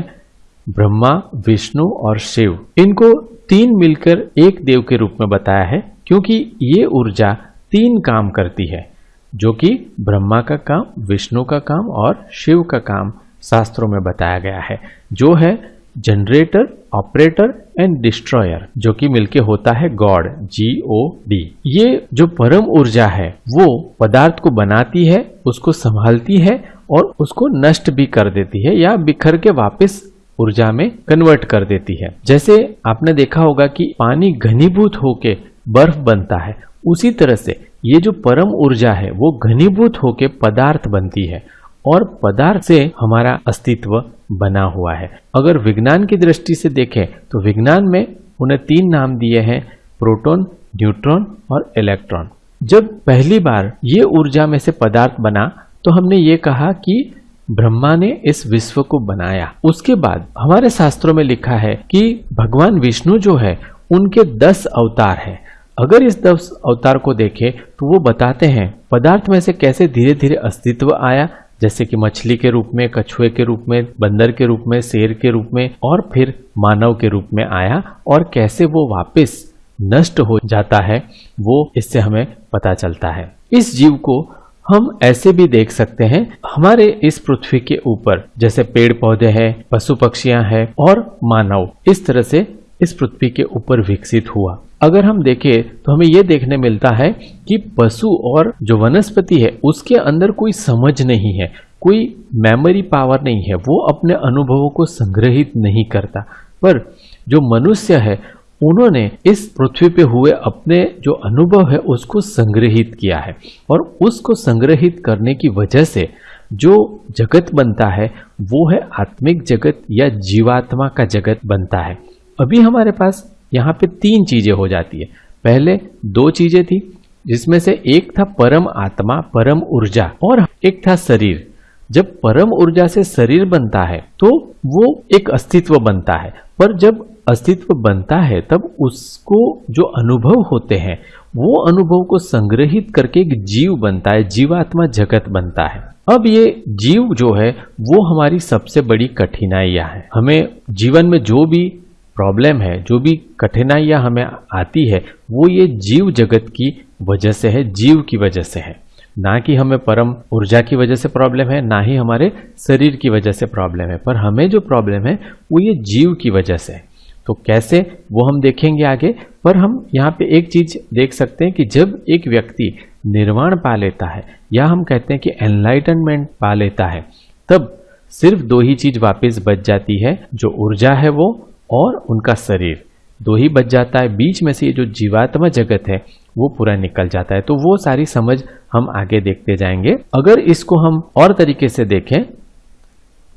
ब्रह्मा, विष्णु और शिव। इनको तीन मिलकर एक देव के रूप में बताया है। क्योंकि ये ऊर्जा तीन काम करती है, जो कि ब्रह्मा का काम, विष्णु का काम और शिव का काम शास्त्रों में बताया गया है, जो है जनरेटर ऑपरेटर एंड डिस्ट्रॉयर जो कि मिलके होता है गॉड जी ओ डी ये जो परम ऊर्जा है, वो पदार्थ को बनाती है, उसको संभालती है और उसको नष्ट भी कर देती है या बिखर के वापस ऊर्जा में कन्वर्ट कर देती है। जैसे आपने देखा होगा कि पानी घनीभूत होके बर्फ़ बनता है। उसी तरह से ये जो परम ऊर्जा है, वो घनीभूत होकर पदार्थ बनती है और पदार्थ से हमारा अस्तित्व बना हुआ है। अगर विज्ञान की दृष्टि से देखें तो विज्ञान में उन्हें तीन नाम दिए हैं, प्रोटॉन, न्यूट्रॉन और इलेक्ट्रॉन। जब पहली बार ये ऊर्जा में से पदार्थ बना तो हमने ये कहा कि ब्रह्मा ने इस विश्व को बनाया। उसके बाद हमारे शास्त्रों में लिखा है कि भगवान विष्णु जो है, उनके दस अवतार हैं। अगर इस दस अवतार को देखें तो वो बताते हैं, पदार्थ में से कैसे धीरे धीरे अस्तित्व आया? जैसे कि मछली के रूप में, कछुए के रूप में, बंदर के रूप में, शेर के रूप में, और फिर मानव के रूप में आया, और कैसे वो वापस नष्ट हो जाता है, वो इससे हमें पता चलता है। इस जीव को हम ऐसे भी देख सकते हैं, हमारे इस पृथ्वी के ऊपर, जैसे पेड़ पौधे हैं पशु पक्षियाँ हैं, और मानव, इस तरह से इस पृथ्वी के ऊपर विकसित हुआ। अगर हम देखें तो हमें यह देखने मिलता है कि पशु और जो वनस्पति है, उसके अंदर कोई समझ नहीं है, कोई मेमोरी पावर नहीं है, वो अपने अनुभवों को संग्रहित नहीं करता। पर जो मनुष्य है, उन्होंने इस पृथ्वी पे हुए अपने जो अनुभव है, उसको संग्रहित किया है। और उसको संग्रहित करने की वजह से जो जगत बनता है, वो है आत्मिक जगत या जीवात्मा का जगत बनता है। अभी हमारे पास यहाँ पे तीन चीज़ें हो जाती है। पहले दो चीज़ें थी, जिसमें से एक था परम आत्मा, परम ऊर्जा, और एक था शरीर। जब परम ऊर्जा से शरीर बनता है तो वो एक अस्तित्व बनता है। पर जब अस्तित्व बनता है, तब उसको जो अनुभव होते हैं, वो अनुभव को संग्रहित करके एक जीव बनता है, जीवात्मा जगत बनता है। अब ये जीव जो है, वो हमारी सबसे बड़ी कठिनाइयाँ है। हमें जीवन में जो भी प्रॉब्लम है, जो भी कठिनाइयाँ हमें आती है, वो ये जीव जगत की वजह से है, जीव की वजह से है। ना कि हमें परम ऊर्जा की वजह से प्रॉब्लम है, ना ही हमारे शरीर की वजह से प्रॉब्लम है, पर हमें जो प्रॉब्लम है, वो ये जीव की वजह से है। तो कैसे वो हम देखेंगे आगे? पर हम यहाँ पे एक चीज़ देख सकते हैं कि जब एक व्यक्ति निर्वाण पा लेता है, या हम कहते हैं कि एनलाइटनमेंट पा लेता है, तब सिर्फ़ दो ही चीज़ वापस बच जाती है, जो ऊर्जा है वो और उनका शरीर। दो ही बच जाता है, बीच में से ये जो जीवात्मा जगत है, वो पूरा निकल जाता है। तो वो सारी समझ हम आगे देखते जाएँगे। अगर इसको हम और तरीके से देखें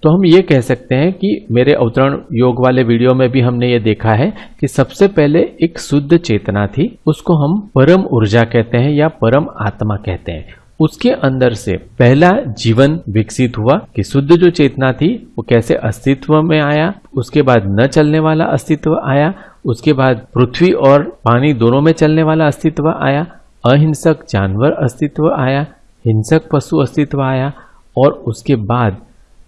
तो हम ये कह सकते हैं कि मेरे अवतरण योग वाले वीडियो में भी हमने ये देखा है कि सबसे पहले एक शुद्ध चेतना थी, उसको हम परम ऊर्जा कहते हैं या परम आत्मा कहते हैं। उसके अंदर से पहला जीवन विकसित हुआ कि शुद्ध जो चेतना थी, वो कैसे अस्तित्व में आया, उसके बाद न चलने वाला अस्तित्व आया, उसके बाद पृथ्वी और पानी दोनों में चलने वाला अस्तित्व आया, अहिंसक जानवर अस्तित्व आया, हिंसक पशु अस्तित्व आया, और उसके बाद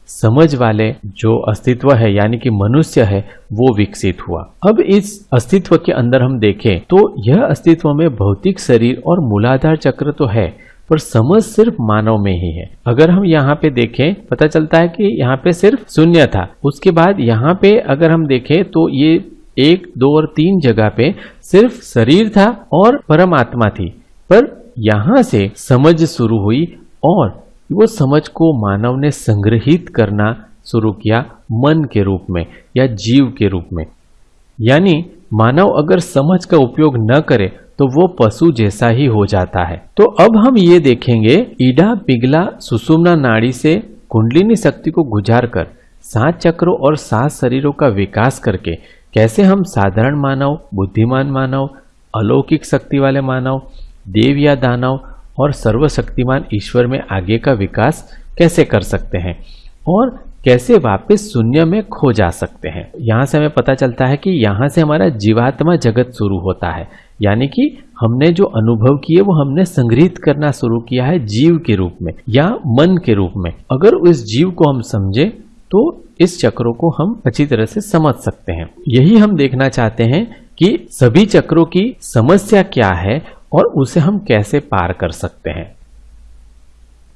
समझ वाले जो अस्तित्व है, यानी कि मनुष्य है, वो विकसित हुआ। अब इस अस्तित्व के अंदर हम देखें तो यह अस्तित्व में भौतिक शरीर और मूलाधार चक्र तो है पर समझ सिर्फ़ मानव में ही है। अगर हम यहाँ पे देखें, पता चलता है कि यहाँ पे सिर्फ़ शून्य था। उसके बाद यहाँ पे अगर हम देखें तो ये एक, दो और तीन जगह पे सिर्फ़ शरीर था और परमात्मा थी। पर यहाँ से समझ शुरू हुई और वो समझ को मानव ने संग्रहित करना शुरू किया मन के रूप में या जीव के रूप में। यानी मानव अगर समझ का उपयोग न करे तो वो पशु जैसा ही हो जाता है। तो अब हम ये देखेंगे, ईडा, पिघला सुषुम्ना नाड़ी से कुंडलिनी शक्ति को गुजार कर सात चक्रों और सात शरीरों का विकास करके कैसे हम साधारण मानव, बुद्धिमान मानव, अलौकिक शक्ति वाले मानव, देव या दानव और सर्वशक्तिमान ईश्वर में आगे का विकास कैसे कर सकते हैं और कैसे वापस शून्य में खो जा सकते हैं। यहाँ से हमें पता चलता है कि यहाँ से हमारा जीवात्मा जगत शुरू होता है। यानी कि हमने जो अनुभव किए, वो हमने संग्रहित करना शुरू किया है जीव के रूप में, या मन के रूप में। अगर उस जीव को हम समझे तो इस चक्रों को हम अच्छी तरह से समझ सकते हैं। यही हम देखना चाहते हैं कि सभी चक्रों की समस्या क्या है और उसे हम कैसे पार कर सकते हैं।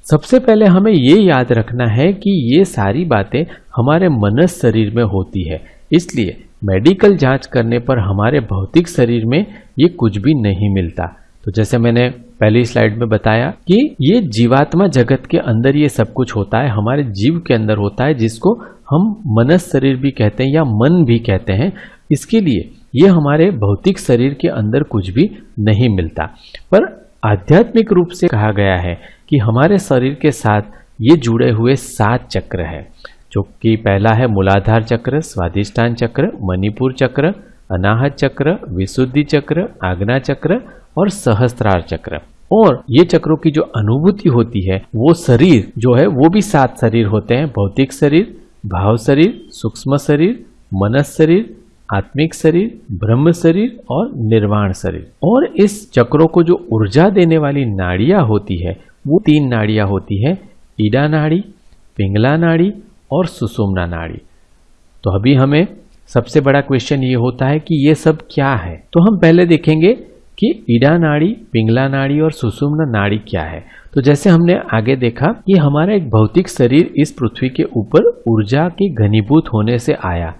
सबसे पहले हमें ये याद रखना है कि ये सारी बातें हमारे मनस शरीर में होती है, इसलिए मेडिकल जाँच करने पर हमारे भौतिक शरीर में ये कुछ भी नहीं मिलता। तो जैसे मैंने पहली स्लाइड में बताया कि ये जीवात्मा जगत के अंदर ये सब कुछ होता है, हमारे जीव के अंदर होता है, जिसको हम मनस शरीर भी कहते हैं या मन भी कहते हैं। इसके लिए ये हमारे भौतिक शरीर के अंदर कुछ भी नहीं मिलता। पर आध्यात्मिक रूप से कहा गया है कि हमारे शरीर के साथ ये जुड़े हुए सात चक्र है। जो कि पहला है मूलाधार चक्र स्वादिष्ठान चक्र, मणिपुर चक्र, अनाहत चक्र, विशुद्धि चक्र, आग्ना चक्र और सहस्त्रार चक्र। और ये चक्रों की जो अनुभूति होती है, वो शरीर जो है, वो भी सात शरीर होते हैं, भौतिक शरीर, भाव शरीर, सूक्ष्म शरीर, मनस शरीर, आत्मिक शरीर, ब्रह्म शरीर और निर्वाण शरीर। और इस चक्रों को जो ऊर्जा देने वाली नाड़ियाँ होती है, वो तीन नाड़ियाँ होती है, ईडा नाड़ी, पिंगला नाड़ी और सुसुमना नाड़ी। तो अभी हमें सबसे बड़ा क्वेश्चन ये होता है कि ये सब क्या है? तो हम पहले देखेंगे कि ईडा नाड़ी, पिंगला नाड़ी और सुषुम्ना नाड़ी क्या है। तो जैसे हमने आगे देखा कि हमारा एक भौतिक शरीर इस पृथ्वी के ऊपर ऊर्जा के घनीभूत होने से आया।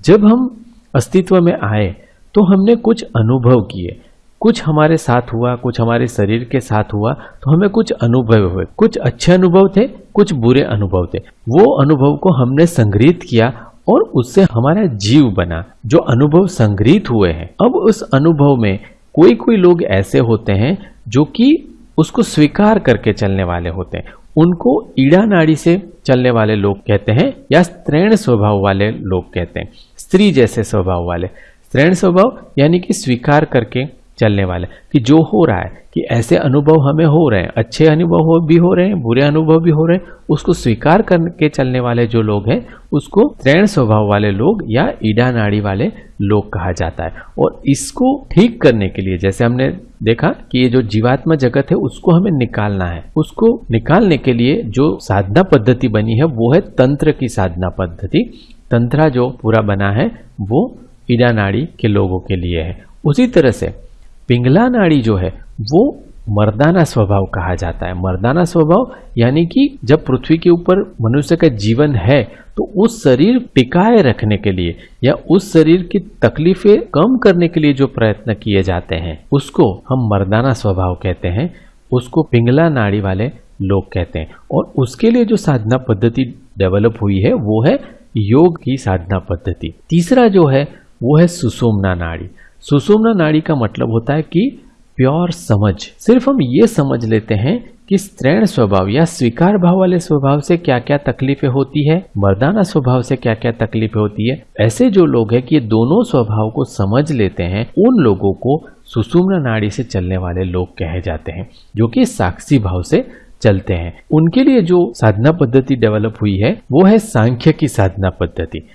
जब हम अस्तित्व में आए तो हमने कुछ अनुभव किए। कुछ हमारे साथ हुआ, कुछ हमारे शरीर के साथ हुआ तो हमें कुछ अनुभव हुए। कुछ अच्छे अनुभव थे, कुछ बुरे अनुभव थे। वो अनुभव को हमने संग्रहित किया और उससे हमारा जीव बना। जो अनुभव संग्रहित हुए हैं। अब उस अनुभव में कोई कोई लोग ऐसे होते हैं, जो कि उसको स्वीकार करके चलने वाले होते हैं। उनको ईड़ा नाड़ी से चलने वाले लोग कहते हैं या स्त्रीण स्वभाव वाले लोग कहते हैं। स्त्री जैसे स्वभाव वाले। स्त्रीण स्वभाव यानी कि स्वीकार करके चलने वाले। कि जो हो रहा है, कि ऐसे अनुभव हमें हो रहे हैं, अच्छे अनुभव भी हो रहे हैं, बुरे अनुभव भी हो रहे हैं, उसको स्वीकार करके चलने वाले जो लोग हैं, उसको त्रैण स्वभाव वाले लोग या ईडा नाड़ी वाले लोग कहा जाता है। और इसको ठीक करने के लिए, जैसे हमने देखा कि ये जो जीवात्मा जगत है, उसको हमें निकालना है। उसको निकालने के लिए जो साधना पद्धति बनी है, वो है तंत्र की साधना पद्धति। तंत्रा जो पूरा बना है, वो ईडा नाड़ी के लोगों के लिए है। उसी तरह से पिंगला नाड़ी जो है, वो मर्दाना स्वभाव कहा जाता है। मर्दाना स्वभाव यानी कि जब पृथ्वी के ऊपर मनुष्य का जीवन है तो उस शरीर टिकाए रखने के लिए या उस शरीर की तकलीफें कम करने के लिए जो प्रयत्न किए जाते हैं, उसको हम मर्दाना स्वभाव कहते हैं। उसको पिंगला नाड़ी वाले लोग कहते हैं। और उसके लिए जो साधना पद्धति डेवलप हुई है, वो है योग की साधना पद्धति। तीसरा जो है, वो है सुषुम्ना नाड़ी सुषुम्ना नाड़ी का मतलब होता है कि प्योर समझ। सिर्फ़ हम ये समझ लेते हैं कि स्त्रैण स्वभाव या स्वीकार भाव वाले स्वभाव से क्या क्या तकलीफें होती है, मर्दाना स्वभाव से क्या क्या तकलीफें होती है। ऐसे जो लोग हैं कि ये दोनों स्वभाव को समझ लेते हैं, उन लोगों को सुषुम्ना नाड़ी से चलने वाले लोग कहे जाते हैं, जो कि साक्षी भाव से चलते हैं। उनके लिए जो साधना पद्धति डेवलप हुई है, वो है सांख्य की साधना पद्धति।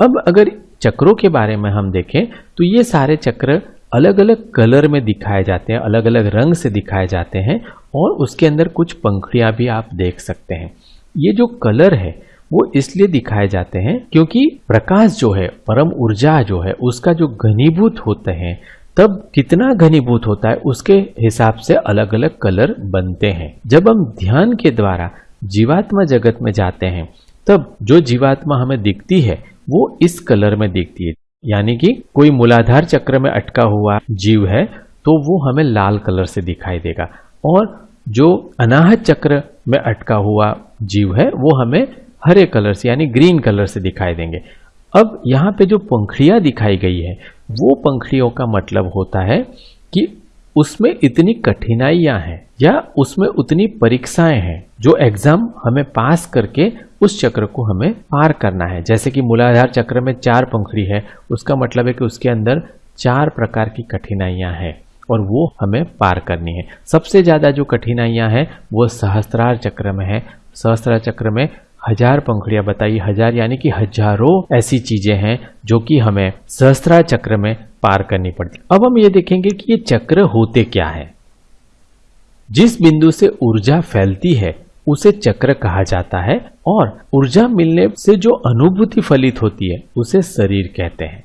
अब अगर चक्रों के बारे में हम देखें तो ये सारे चक्र अलग अलग कलर में दिखाए जाते हैं अलग अलग रंग से दिखाए जाते हैं और उसके अंदर कुछ पंखड़ियाँ भी आप देख सकते हैं। ये जो कलर है, वो इसलिए दिखाए जाते हैं क्योंकि प्रकाश जो है, परम ऊर्जा जो है, उसका जो घनीभूत होते हैं, तब कितना घनीभूत होता है, उसके हिसाब से अलग अलग कलर बनते हैं। जब हम ध्यान के द्वारा जीवात्मा जगत में जाते हैं, तब जो जीवात्मा हमें दिखती है वो इस कलर में दिखती है। यानी कि कोई मूलाधार चक्र में अटका हुआ जीव है तो वो हमें लाल कलर से दिखाई देगा। और जो अनाहत चक्र में अटका हुआ जीव है, वो हमें हरे कलर से, यानी ग्रीन कलर से दिखाई देंगे। अब यहाँ पे जो पंखड़ियाँ दिखाई गई है, वो पंखड़ियों का मतलब होता है कि उसमें इतनी कठिनाइयाँ हैं या उसमें उतनी परीक्षाएँ हैं जो एग्ज़ाम हमें पास करके उस चक्र को हमें पार करना है। जैसे कि मूलाधार चक्र में चार पंखड़ी है, उसका मतलब है कि उसके अंदर चार प्रकार की कठिनाइयाँ हैं और वो हमें पार करनी है। सबसे ज़्यादा जो कठिनाइयाँ हैं वो सहस्त्रार चक्र में है। सहस्त्रार चक्र में हज़ार पंखड़ियाँ बताई, हज़ार यानी कि हज़ारों ऐसी चीज़ें हैं जो कि हमें सहस्त्रा चक्र में पार करनी पड़ती। अब हम ये देखेंगे कि ये चक्र होते क्या है। जिस बिंदु से ऊर्जा फैलती है, उसे चक्र कहा जाता है और ऊर्जा मिलने से जो अनुभूति फलित होती है, उसे शरीर कहते हैं।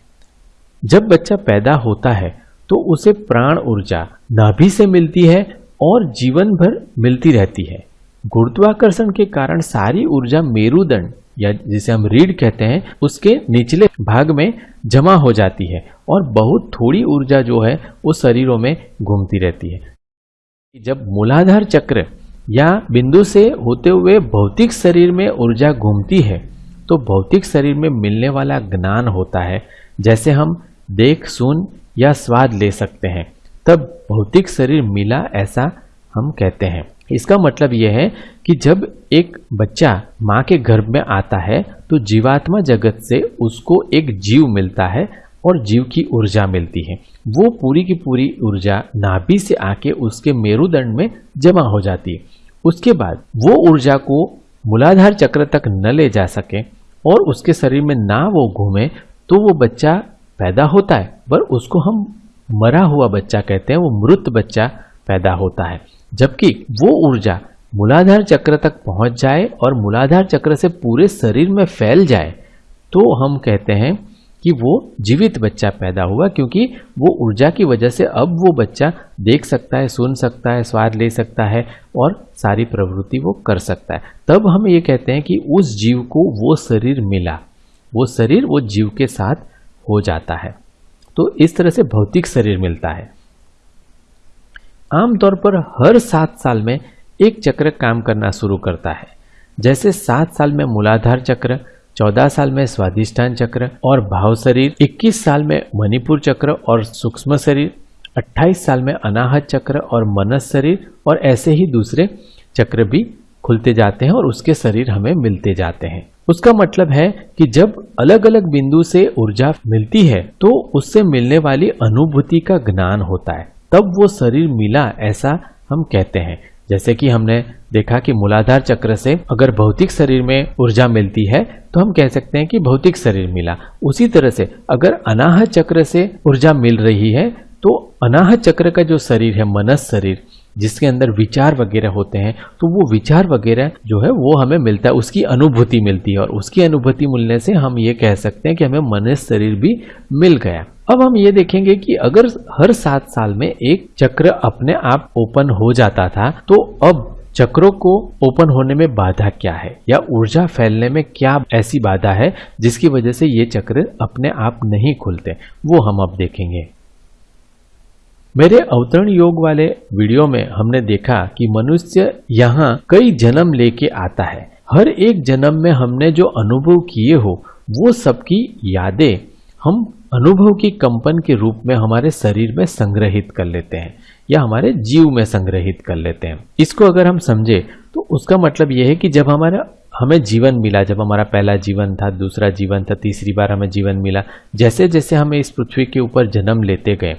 जब बच्चा पैदा होता है तो उसे प्राण ऊर्जा नाभि से मिलती है और जीवन भर मिलती रहती है। गुरुत्वाकर्षण के कारण सारी ऊर्जा मेरुदंड, या जिसे हम रीढ़ कहते हैं, उसके निचले भाग में जमा हो जाती है और बहुत थोड़ी ऊर्जा जो है वो शरीरों में घूमती रहती है। जब मूलाधार चक्र या बिंदु से होते हुए भौतिक शरीर में ऊर्जा घूमती है तो भौतिक शरीर में मिलने वाला ज्ञान होता है, जैसे हम देख, सुन या स्वाद ले सकते हैं। तब भौतिक शरीर मिला ऐसा हम कहते हैं। इसका मतलब यह है कि जब एक बच्चा माँ के गर्भ में आता है तो जीवात्मा जगत से उसको एक जीव मिलता है और जीव की ऊर्जा मिलती है। वो पूरी की पूरी ऊर्जा नाभि से आके उसके मेरुदंड में जमा हो जाती है। उसके बाद वो ऊर्जा को मूलाधार चक्र तक न ले जा सके और उसके शरीर में ना वो घूमे तो वो बच्चा पैदा होता है। पर उसको हम मरा हुआ बच्चा कहते हैं, वो मृत बच्चा पैदा होता है। जबकि वो ऊर्जा मूलाधार चक्र तक पहुँच जाए और मूलाधार चक्र से पूरे शरीर में फैल जाए तो हम कहते हैं कि वो जीवित बच्चा पैदा हुआ क्योंकि वो ऊर्जा की वजह से अब वो बच्चा देख सकता है, सुन सकता है, स्वाद ले सकता है और सारी प्रवृत्ति वो कर सकता है। तब हम ये कहते हैं कि उस जीव को वो शरीर मिला। वो शरीर वो जीव के साथ हो जाता है। तो इस तरह से भौतिक शरीर मिलता है। आमतौर पर हर सात साल में एक चक्र काम करना शुरू करता है। जैसे सात साल में मूलाधार चक्र, चौदह साल में स्वादिष्ठान चक्र और भाव शरीर, इक्कीस साल में मणिपुर चक्र और सूक्ष्म शरीर, अट्ठाईस साल में अनाहत चक्र और मनस शरीर और ऐसे ही दूसरे चक्र भी खुलते जाते हैं और उसके शरीर हमें मिलते जाते हैं। उसका मतलब है कि जब अलग अलग बिंदु से ऊर्जा मिलती है तो उससे मिलने वाली अनुभूति का ज्ञान होता है। तब वो शरीर मिला ऐसा हम कहते हैं। जैसे कि हमने देखा कि मूलाधार चक्र से अगर भौतिक शरीर में ऊर्जा मिलती है तो हम कह सकते हैं कि भौतिक शरीर मिला। उसी तरह से अगर अनाह चक्र से ऊर्जा मिल रही है तो अनाह चक्र का जो शरीर है, मनस शरीर जिसके अंदर विचार वगैरह होते हैं तो वो विचार वगैरह जो है, वो हमें मिलता है, उसकी अनुभूति मिलती है। और उसकी अनुभूति मिलने से हम ये कह सकते हैं कि हमें मन शरीर भी मिल गया। अब हम ये देखेंगे कि अगर हर सात साल में एक चक्र अपने आप ओपन हो जाता था तो अब चक्रों को ओपन होने में बाधा क्या है? या ऊर्जा फैलने में क्या ऐसी बाधा है, जिसकी वजह से ये चक्र अपने आप नहीं खुलते? वो हम अब देखेंगे। मेरे अवतरण योग वाले वीडियो में हमने देखा कि मनुष्य यहाँ कई जन्म लेके आता है। हर एक जन्म में हमने जो अनुभव किए हो, वो सबकी यादें हम अनुभव की कंपन के रूप में हमारे शरीर में संग्रहित कर लेते हैं या हमारे जीव में संग्रहित कर लेते हैं। इसको अगर हम समझे तो उसका मतलब यह है कि जब हमारा, हमें जीवन मिला, जब हमारा पहला जीवन था, दूसरा जीवन था, तीसरी बार हमें जीवन मिला जैसे जैसे हमें इस पृथ्वी के ऊपर जन्म लेते गए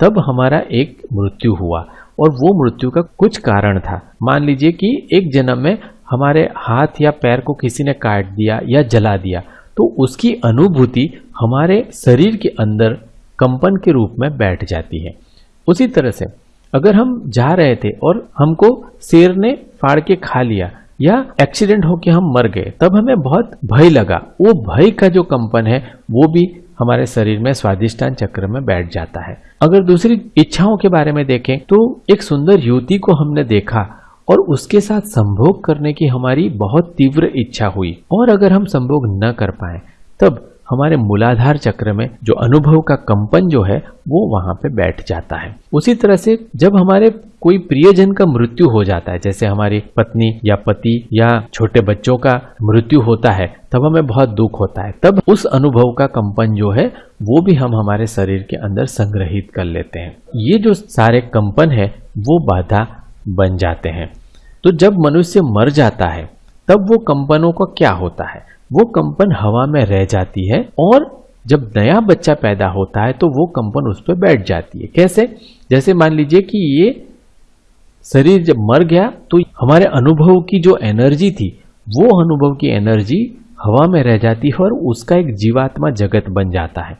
तब हमारा एक मृत्यु हुआ और वो मृत्यु का कुछ कारण था। मान लीजिए कि एक जन्म में हमारे हाथ या पैर को किसी ने काट दिया या जला दिया तो उसकी अनुभूति हमारे शरीर के अंदर कंपन के रूप में बैठ जाती है। उसी तरह से अगर हम जा रहे थे और हमको शेर ने फाड़ के खा लिया या एक्सीडेंट होकर हम मर गए, तब हमें बहुत भय लगा। वो भय का जो कंपन है, वो भी हमारे शरीर में स्वादिष्टान चक्र में बैठ जाता है। अगर दूसरी इच्छाओं के बारे में देखें तो एक सुंदर युवती को हमने देखा और उसके साथ संभोग करने की हमारी बहुत तीव्र इच्छा हुई। और अगर हम संभोग न कर पाए, तब हमारे मूलाधार चक्र में जो अनुभव का कंपन जो है, वो वहाँ पे बैठ जाता है। उसी तरह से जब हमारे कोई प्रियजन का मृत्यु हो जाता है, जैसे हमारी पत्नी या पति या छोटे बच्चों का मृत्यु होता है, तब हमें बहुत दुख होता है। तब उस अनुभव का कंपन जो है, वो भी हम हमारे शरीर के अंदर संग्रहित कर लेते हैं। ये जो सारे कंपन है, वो बाधा बन जाते हैं। तो जब मनुष्य मर जाता है, तब वो कंपनों का क्या होता है? वो कंपन हवा में रह जाती है और जब नया बच्चा पैदा होता है तो वो कंपन उस पर बैठ जाती है। कैसे? जैसे मान लीजिए कि ये शरीर जब मर गया तो हमारे अनुभव की जो एनर्जी थी, वो अनुभव की एनर्जी हवा में रह जाती है और उसका एक जीवात्मा जगत बन जाता है।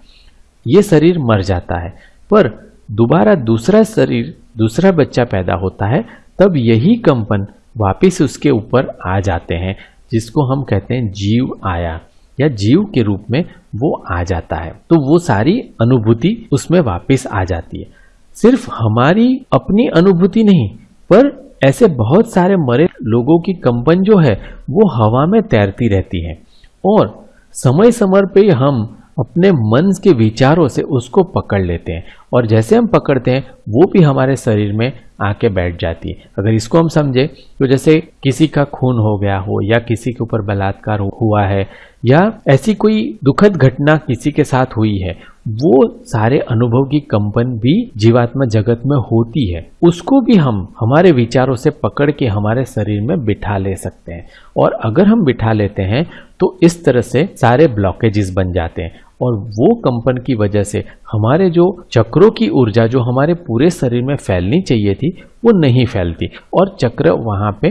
ये शरीर मर जाता है। पर दोबारा दूसरा शरीर, दूसरा बच्चा पैदा होता है, तब यही कंपन वापिस उसके ऊपर आ जाते हैं। जिसको हम कहते हैं जीव आया या जीव के रूप में वो आ जाता है। तो वो सारी अनुभूति उसमें वापस आ जाती है। सिर्फ़ हमारी अपनी अनुभूति नहीं, पर ऐसे बहुत सारे मरे लोगों की कंपन जो है, वो हवा में तैरती रहती है। और समय समय पर हम अपने मन के विचारों से उसको पकड़ लेते हैं। और जैसे हम पकड़ते हैं, वो भी हमारे शरीर में आके बैठ जाती है। अगर इसको हम समझे तो जैसे किसी का खून हो गया हो या किसी के ऊपर बलात्कार हुआ है, या ऐसी कोई दुखद घटना किसी के साथ हुई है, वो सारे अनुभव की कंपन भी जीवात्मा जगत में होती है। उसको भी हम हमारे विचारों से पकड़ के हमारे शरीर में बिठा ले सकते हैं। और अगर हम बिठा लेते हैं तो इस तरह से सारे ब्लॉकेजेस बन जाते हैं। और वो कंपन की वजह से हमारे जो चक्रों की ऊर्जा जो हमारे पूरे शरीर में फैलनी चाहिए थी, वो नहीं फैलती। और चक्र वहाँ पे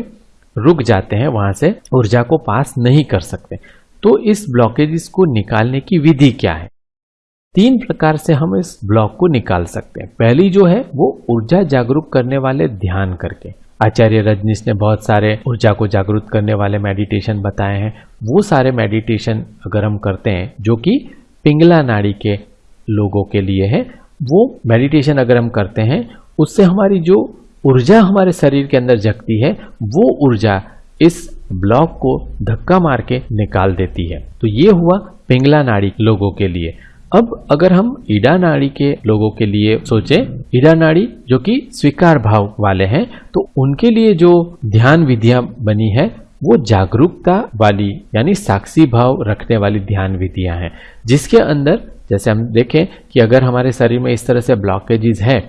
रुक जाते हैं, वहाँ से ऊर्जा को पास नहीं कर सकते। तो इस ब्लॉकेजेस को निकालने की विधि क्या है? तीन प्रकार से हम इस ब्लॉक को निकाल सकते हैं। पहली जो है, वो ऊर्जा जागरूक करने वाले ध्यान करके। आचार्य रजनीश ने बहुत सारे ऊर्जा को जागरूक करने वाले मेडिटेशन बताए हैं। वो सारे मेडिटेशन अगर हम करते हैं, जो कि पिंगला नाड़ी के लोगों के लिए है। वो मेडिटेशन अगर हम करते हैं, उससे हमारी जो ऊर्जा हमारे शरीर के अंदर जगती है, वो ऊर्जा इस ब्लॉक को धक्का मार के निकाल देती है। तो ये हुआ पिंगला नाड़ी लोगों के लिए। अब अगर हम ईडा नाड़ी के लोगों के लिए सोचें, ईडा नाड़ी जो कि स्वीकार भाव वाले हैं तो उनके लिए जो ध्यान विधियाँ बनी है, वो जागरूकता वाली, यानी साक्षी भाव रखने वाली ध्यान विधियाँ हैं। जिसके अंदर, जैसे हम देखें कि अगर हमारे शरीर में इस तरह से ब्लॉकेजेस है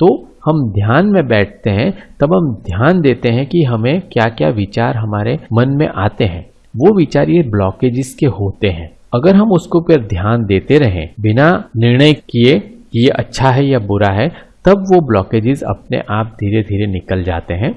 तो हम ध्यान में बैठते हैं, तब हम ध्यान देते हैं कि हमें क्या क्या विचार हमारे मन में आते हैं। वो विचार ये ब्लॉकेजेस के होते हैं। अगर हम उसको फिर ध्यान देते रहें, बिना निर्णय किए कि ये अच्छा है या बुरा है, तब वो ब्लॉकेजेस अपने आप धीरे धीरे निकल जाते हैं।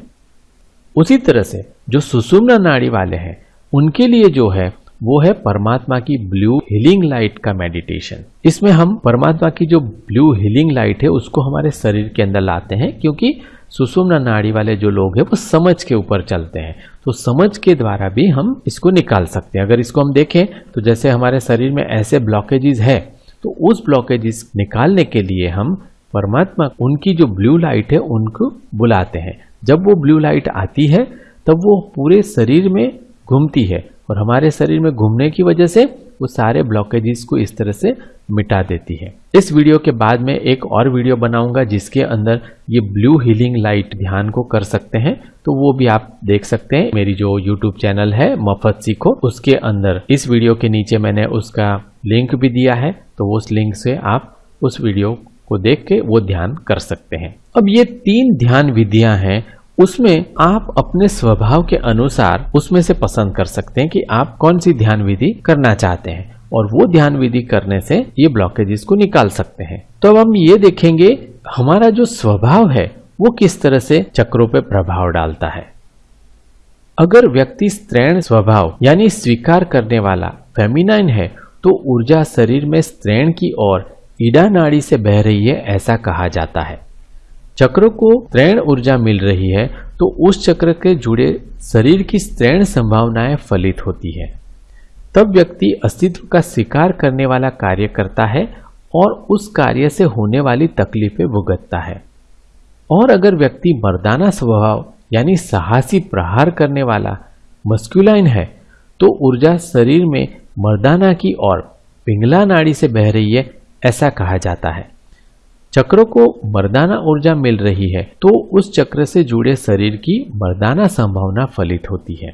उसी तरह से जो सुषुम्ना नाड़ी वाले हैं, उनके लिए जो है वो है परमात्मा की ब्लू हीलिंग लाइट का मेडिटेशन इसमें हम परमात्मा की जो ब्लू हीलिंग लाइट है, उसको हमारे शरीर के अंदर लाते हैं, क्योंकि सुषुम्ना नाड़ी वाले जो लोग हैं, वो समझ के ऊपर चलते हैं। तो समझ के द्वारा भी हम इसको निकाल सकते हैं। अगर इसको हम देखें तो जैसे हमारे शरीर में ऐसे ब्लॉकेजेस है तो उस ब्लॉकेजेस निकालने के लिए हम परमात्मा, उनकी जो ब्लू लाइट है, उनको बुलाते हैं। जब वो ब्लू लाइट आती है, तब वो पूरे शरीर में घूमती है। और हमारे शरीर में घूमने की वजह से वो सारे ब्लॉकेजेस को इस तरह से मिटा देती है। इस वीडियो के बाद में एक और वीडियो बनाऊँगा जिसके अंदर ये ब्लू हीलिंग लाइट ध्यान को कर सकते हैं। तो वो भी आप देख सकते हैं। मेरी जो यूट्यूब चैनल है, मफत सीखो, उसके अंदर इस वीडियो के नीचे मैंने उसका लिंक भी दिया है। तो उस लिंक से आप उस वीडियो को देख के वो ध्यान कर सकते हैं। अब ये तीन ध्यान विधियाँ हैं उसमें आप अपने स्वभाव के अनुसार उसमें से पसंद कर सकते हैं कि आप कौन सी ध्यान विधि करना चाहते हैं। और वो ध्यान विधि करने से ये ब्लॉकेजेस को निकाल सकते हैं। तो अब हम ये देखेंगे, हमारा जो स्वभाव है, वो किस तरह से चक्रों पे प्रभाव डालता है। अगर व्यक्ति स्त्रैण स्वभाव, यानी स्वीकार करने वाला फेमिनाइन है तो ऊर्जा शरीर में स्त्रैण की ओर ईडा नाड़ी से बह रही है, ऐसा कहा जाता है। चक्र को त्रैण ऊर्जा मिल रही है तो उस चक्र के जुड़े शरीर की त्रैण संभावनाएँ फलित होती है। तब व्यक्ति अस्तित्व का स्वीकार करने वाला कार्य करता है और उस कार्य से होने वाली तकलीफें भुगतता है। और अगर व्यक्ति मर्दाना स्वभाव, यानी साहसी प्रहार करने वाला मस्क्यूलाइन है तो ऊर्जा शरीर में मर्दाना की और पिंगला नाड़ी से बह रही है, ऐसा कहा जाता है। चक्रों को मर्दाना ऊर्जा मिल रही है तो उस चक्र से जुड़े शरीर की मर्दाना संभावना फलित होती है।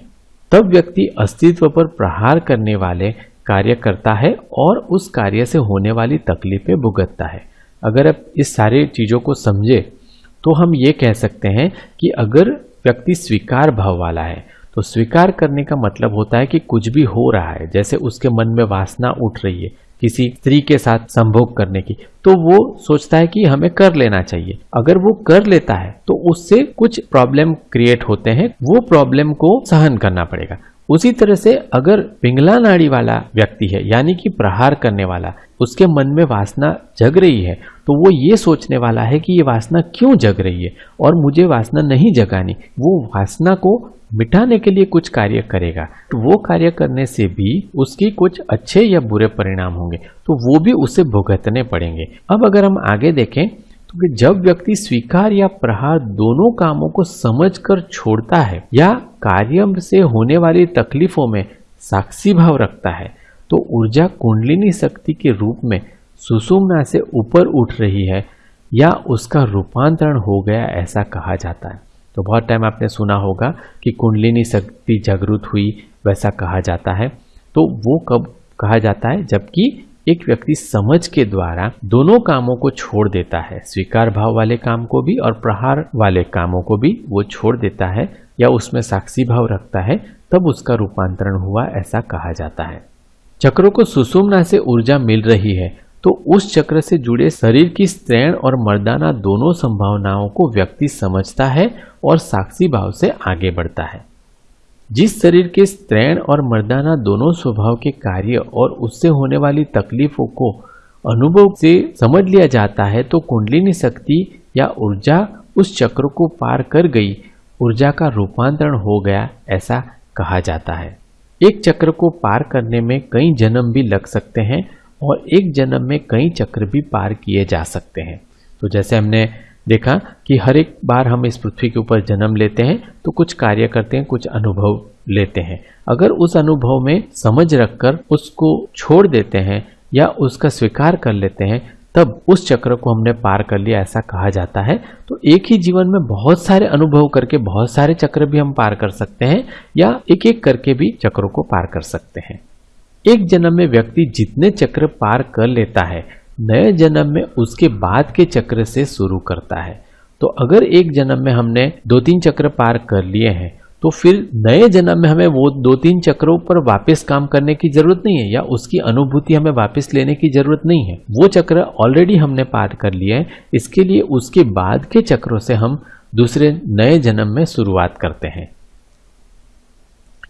तब व्यक्ति अस्तित्व पर प्रहार करने वाले कार्य करता है और उस कार्य से होने वाली तकलीफें भुगतता है। अगर आप इस सारी चीज़ों को समझे तो हम ये कह सकते हैं कि अगर व्यक्ति स्वीकार भाव वाला है तो स्वीकार करने का मतलब होता है कि कुछ भी हो रहा है, जैसे उसके मन में वासना उठ रही है किसी स्त्री के साथ संभोग करने की। तो वो सोचता है कि हमें कर लेना चाहिए। अगर वो कर लेता है तो उससे कुछ प्रॉब्लम क्रिएट होते हैं। वो प्रॉब्लम को सहन करना पड़ेगा। उसी तरह से अगर पिंगला नाड़ी वाला व्यक्ति है, यानी कि प्रहार करने वाला, उसके मन में वासना जग रही है तो वो ये सोचने वाला है कि ये वासना क्यों जग रही है और मुझे वासना नहीं जगानी, वो वासना को मिटाने के लिए कुछ कार्य करेगा। तो वो कार्य करने से भी उसकी कुछ अच्छे या बुरे परिणाम होंगे तो वो भी उसे भुगतने पड़ेंगे। अब अगर हम आगे देखें तो कि जब व्यक्ति स्वीकार या प्रहार दोनों कामों को समझकर छोड़ता है या कार्य से होने वाली तकलीफों में साक्षी भाव रखता है तो ऊर्जा कुंडलिनी शक्ति के रूप में सुषुम्ना से ऊपर उठ रही है या उसका रूपांतरण हो गया ऐसा कहा जाता है। तो बहुत टाइम आपने सुना होगा कि कुंडलिनी शक्ति जागृत हुई, वैसा कहा जाता है। तो वो कब कहा जाता है? जबकि एक व्यक्ति समझ के द्वारा दोनों कामों को छोड़ देता है। स्वीकार भाव वाले काम को भी और प्रहार वाले कामों को भी वो छोड़ देता है या उसमें साक्षी भाव रखता है, तब उसका रूपांतरण हुआ ऐसा कहा जाता है। चक्रों को सुषुम्ना से ऊर्जा मिल रही है तो उस चक्र से जुड़े शरीर की स्त्रैण और मर्दाना दोनों संभावनाओं को व्यक्ति समझता है और साक्षी भाव से आगे बढ़ता है। जिस शरीर के स्त्रैण और मर्दाना दोनों स्वभाव के कार्य और उससे होने वाली तकलीफों को अनुभव से समझ लिया जाता है तो कुंडलिनी शक्ति या ऊर्जा उस चक्र को पार कर गई। ऊर्जा का रूपांतरण हो गया, ऐसा कहा जाता है। एक चक्र को पार करने में कई जन्म भी लग सकते हैं और एक जन्म में कई चक्र भी पार किए जा सकते हैं। तो जैसे हमने देखा कि हर एक बार हम इस पृथ्वी के ऊपर जन्म लेते हैं तो कुछ कार्य करते हैं, कुछ अनुभव लेते हैं। अगर उस अनुभव में समझ रखकर उसको छोड़ देते हैं या उसका स्वीकार कर लेते हैं, तब उस चक्र को हमने पार कर लिया, ऐसा कहा जाता है। तो एक ही जीवन में बहुत सारे अनुभव करके बहुत सारे चक्र भी हम पार कर सकते हैं, या एक एक करके भी चक्रों को पार कर सकते हैं। एक जन्म में व्यक्ति जितने चक्र पार कर लेता है नए जन्म में उसके बाद के चक्र से शुरू करता है। तो अगर एक जन्म में हमने दो तीन चक्र पार कर लिए हैं तो फिर नए जन्म में हमें वो दो तीन चक्रों पर वापस काम करने की ज़रूरत नहीं है या उसकी अनुभूति हमें वापस लेने की ज़रूरत नहीं है। वो चक्र ऑलरेडी हमने पार कर लिया है, इसके लिए उसके बाद के चक्रों से हम दूसरे नए जन्म में शुरुआत करते हैं।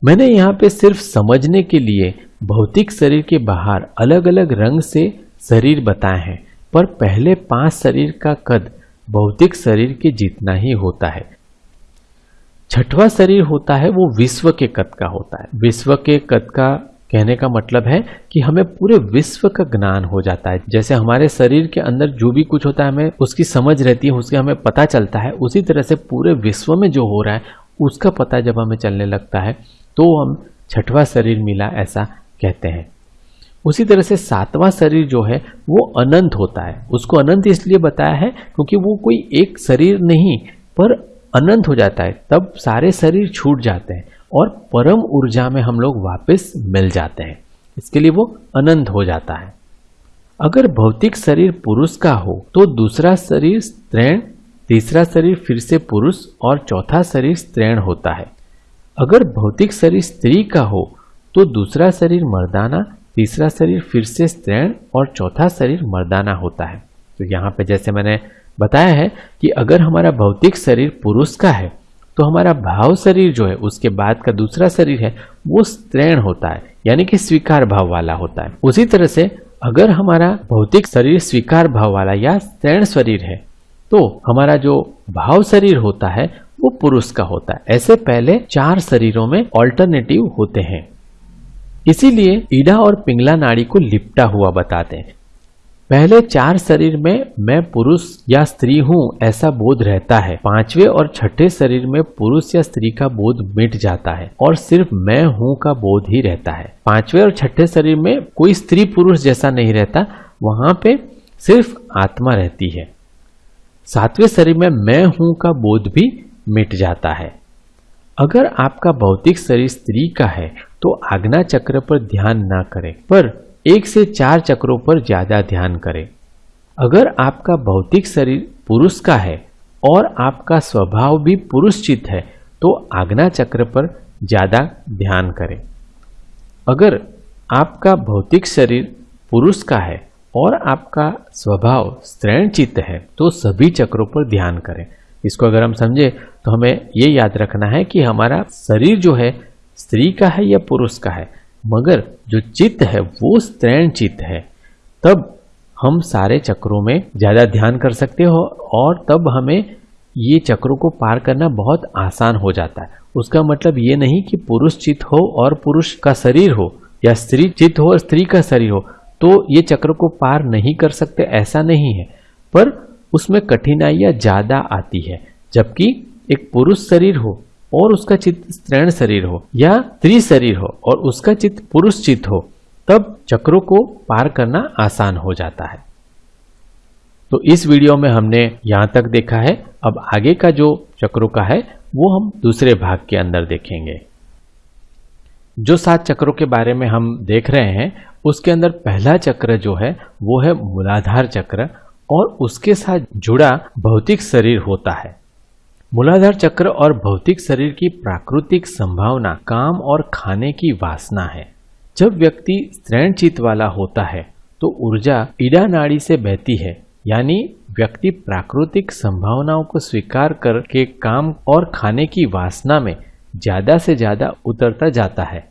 मैंने यहाँ पे सिर्फ़ समझने के लिए भौतिक शरीर के बाहर अलग अलग रंग से शरीर बताए हैं, पर पहले पाँच शरीर का कद भौतिक शरीर के जितना ही होता है। छठवां शरीर होता है, वो विश्व के कद का होता है। विश्व के कद का कहने का मतलब है कि हमें पूरे विश्व का ज्ञान हो जाता है। जैसे हमारे शरीर के अंदर जो भी कुछ होता है, हमें उसकी समझ रहती है, उसके हमें पता चलता है, उसी तरह से पूरे विश्व में जो हो रहा है, उसका पता जब हमें चलने लगता है तो हम छठवां शरीर मिला ऐसा कहते हैं। उसी तरह से सातवां शरीर जो है, वो अनंत होता है। उसको अनंत इसलिए बताया है क्योंकि वो कोई एक शरीर नहीं, पर अनंत हो जाता है। तब सारे शरीर छूट जाते हैं और परम ऊर्जा में हम लोग वापस मिल जाते हैं। इसके लिए वो अनंत हो जाता है। अगर भौतिक शरीर पुरुष का हो तो दूसरा शरीर स्त्रीण, तीसरा शरीर फिर से पुरुष और चौथा शरीर स्त्रीण होता है। अगर भौतिक शरीर स्त्री का हो तो दूसरा शरीर मर्दाना तीसरा शरीर फिर से स्त्रीण और चौथा शरीर मर्दाना होता है। तो यहाँ पे जैसे मैंने बताया है कि अगर हमारा भौतिक शरीर पुरुष का है तो हमारा भाव शरीर जो है, उसके बाद का दूसरा शरीर है, वो स्त्रीण होता है, यानी कि स्वीकार भाव वाला होता है। उसी तरह से अगर हमारा भौतिक शरीर स्वीकार भाव वाला या स्त्रीण शरीर है तो हमारा जो भाव शरीर होता है, वो पुरुष का होता है। ऐसे पहले चार शरीरों में ऑल्टरनेटिव होते हैं। इसीलिए ईडा और पिंगला नाड़ी को लिपटा हुआ बताते हैं। पहले चार शरीर में मैं पुरुष या स्त्री हूँ, ऐसा बोध रहता है। पांचवे और छठे शरीर में पुरुष या स्त्री का बोध मिट जाता है और सिर्फ़ मैं हूँ का बोध ही रहता है। पांचवे और छठे शरीर में कोई स्त्री पुरुष जैसा नहीं रहता, वहाँ पे सिर्फ़ आत्मा रहती है। सातवें शरीर में मैं हूँ का बोध भी मिट जाता है। अगर आपका भौतिक शरीर स्त्री का है तो आज्ञा चक्र पर ध्यान ना करें, पर एक से चार चक्रों पर ज़्यादा ध्यान करें। अगर आपका भौतिक शरीर पुरुष का है और आपका स्वभाव भी पुरुषचित है तो आज्ञा चक्र पर ज़्यादा ध्यान करें। अगर आपका भौतिक शरीर पुरुष का है और आपका स्वभाव स्त्रीण चित्त है तो सभी चक्रों पर ध्यान करें। इसको अगर हम समझे तो हमें ये याद रखना है कि हमारा शरीर जो है स्त्री का है या पुरुष का है, मगर जो चित्त है, वो स्त्रैण चित्त है। तब हम सारे चक्रों में ज़्यादा ध्यान कर सकते हो, और तब हमें ये चक्रों को पार करना बहुत आसान हो जाता है। उसका मतलब ये नहीं कि पुरुष चित्त हो और पुरुष का शरीर हो, या स्त्री चित्त हो और स्त्री का शरीर हो तो ये चक्र को पार नहीं कर सकते, ऐसा नहीं है। पर उसमें कठिनाइयाँ ज़्यादा आती है, जबकि एक पुरुष शरीर हो और उसका चित्त स्त्रीण शरीर हो या स्त्री शरीर हो और उसका चित्त पुरुष चित्त हो, तब चक्रों को पार करना आसान हो जाता है। तो इस वीडियो में हमने यहाँ तक देखा है। अब आगे का जो चक्रों का है, वो हम दूसरे भाग के अंदर देखेंगे। जो सात चक्रों के बारे में हम देख रहे हैं, उसके अंदर पहला चक्र जो है, वो है मूलाधार चक्र और उसके साथ जुड़ा भौतिक शरीर होता है। मूलाधार चक्र और भौतिक शरीर की प्राकृतिक संभावना, काम और खाने की वासना है। जब व्यक्ति स्त्रैण चित्त वाला होता है तो ऊर्जा ईडा नाड़ी से बहती है, यानी व्यक्ति प्राकृतिक संभावनाओं को स्वीकार करके काम और खाने की वासना में ज़्यादा से ज़्यादा उतरता जाता है।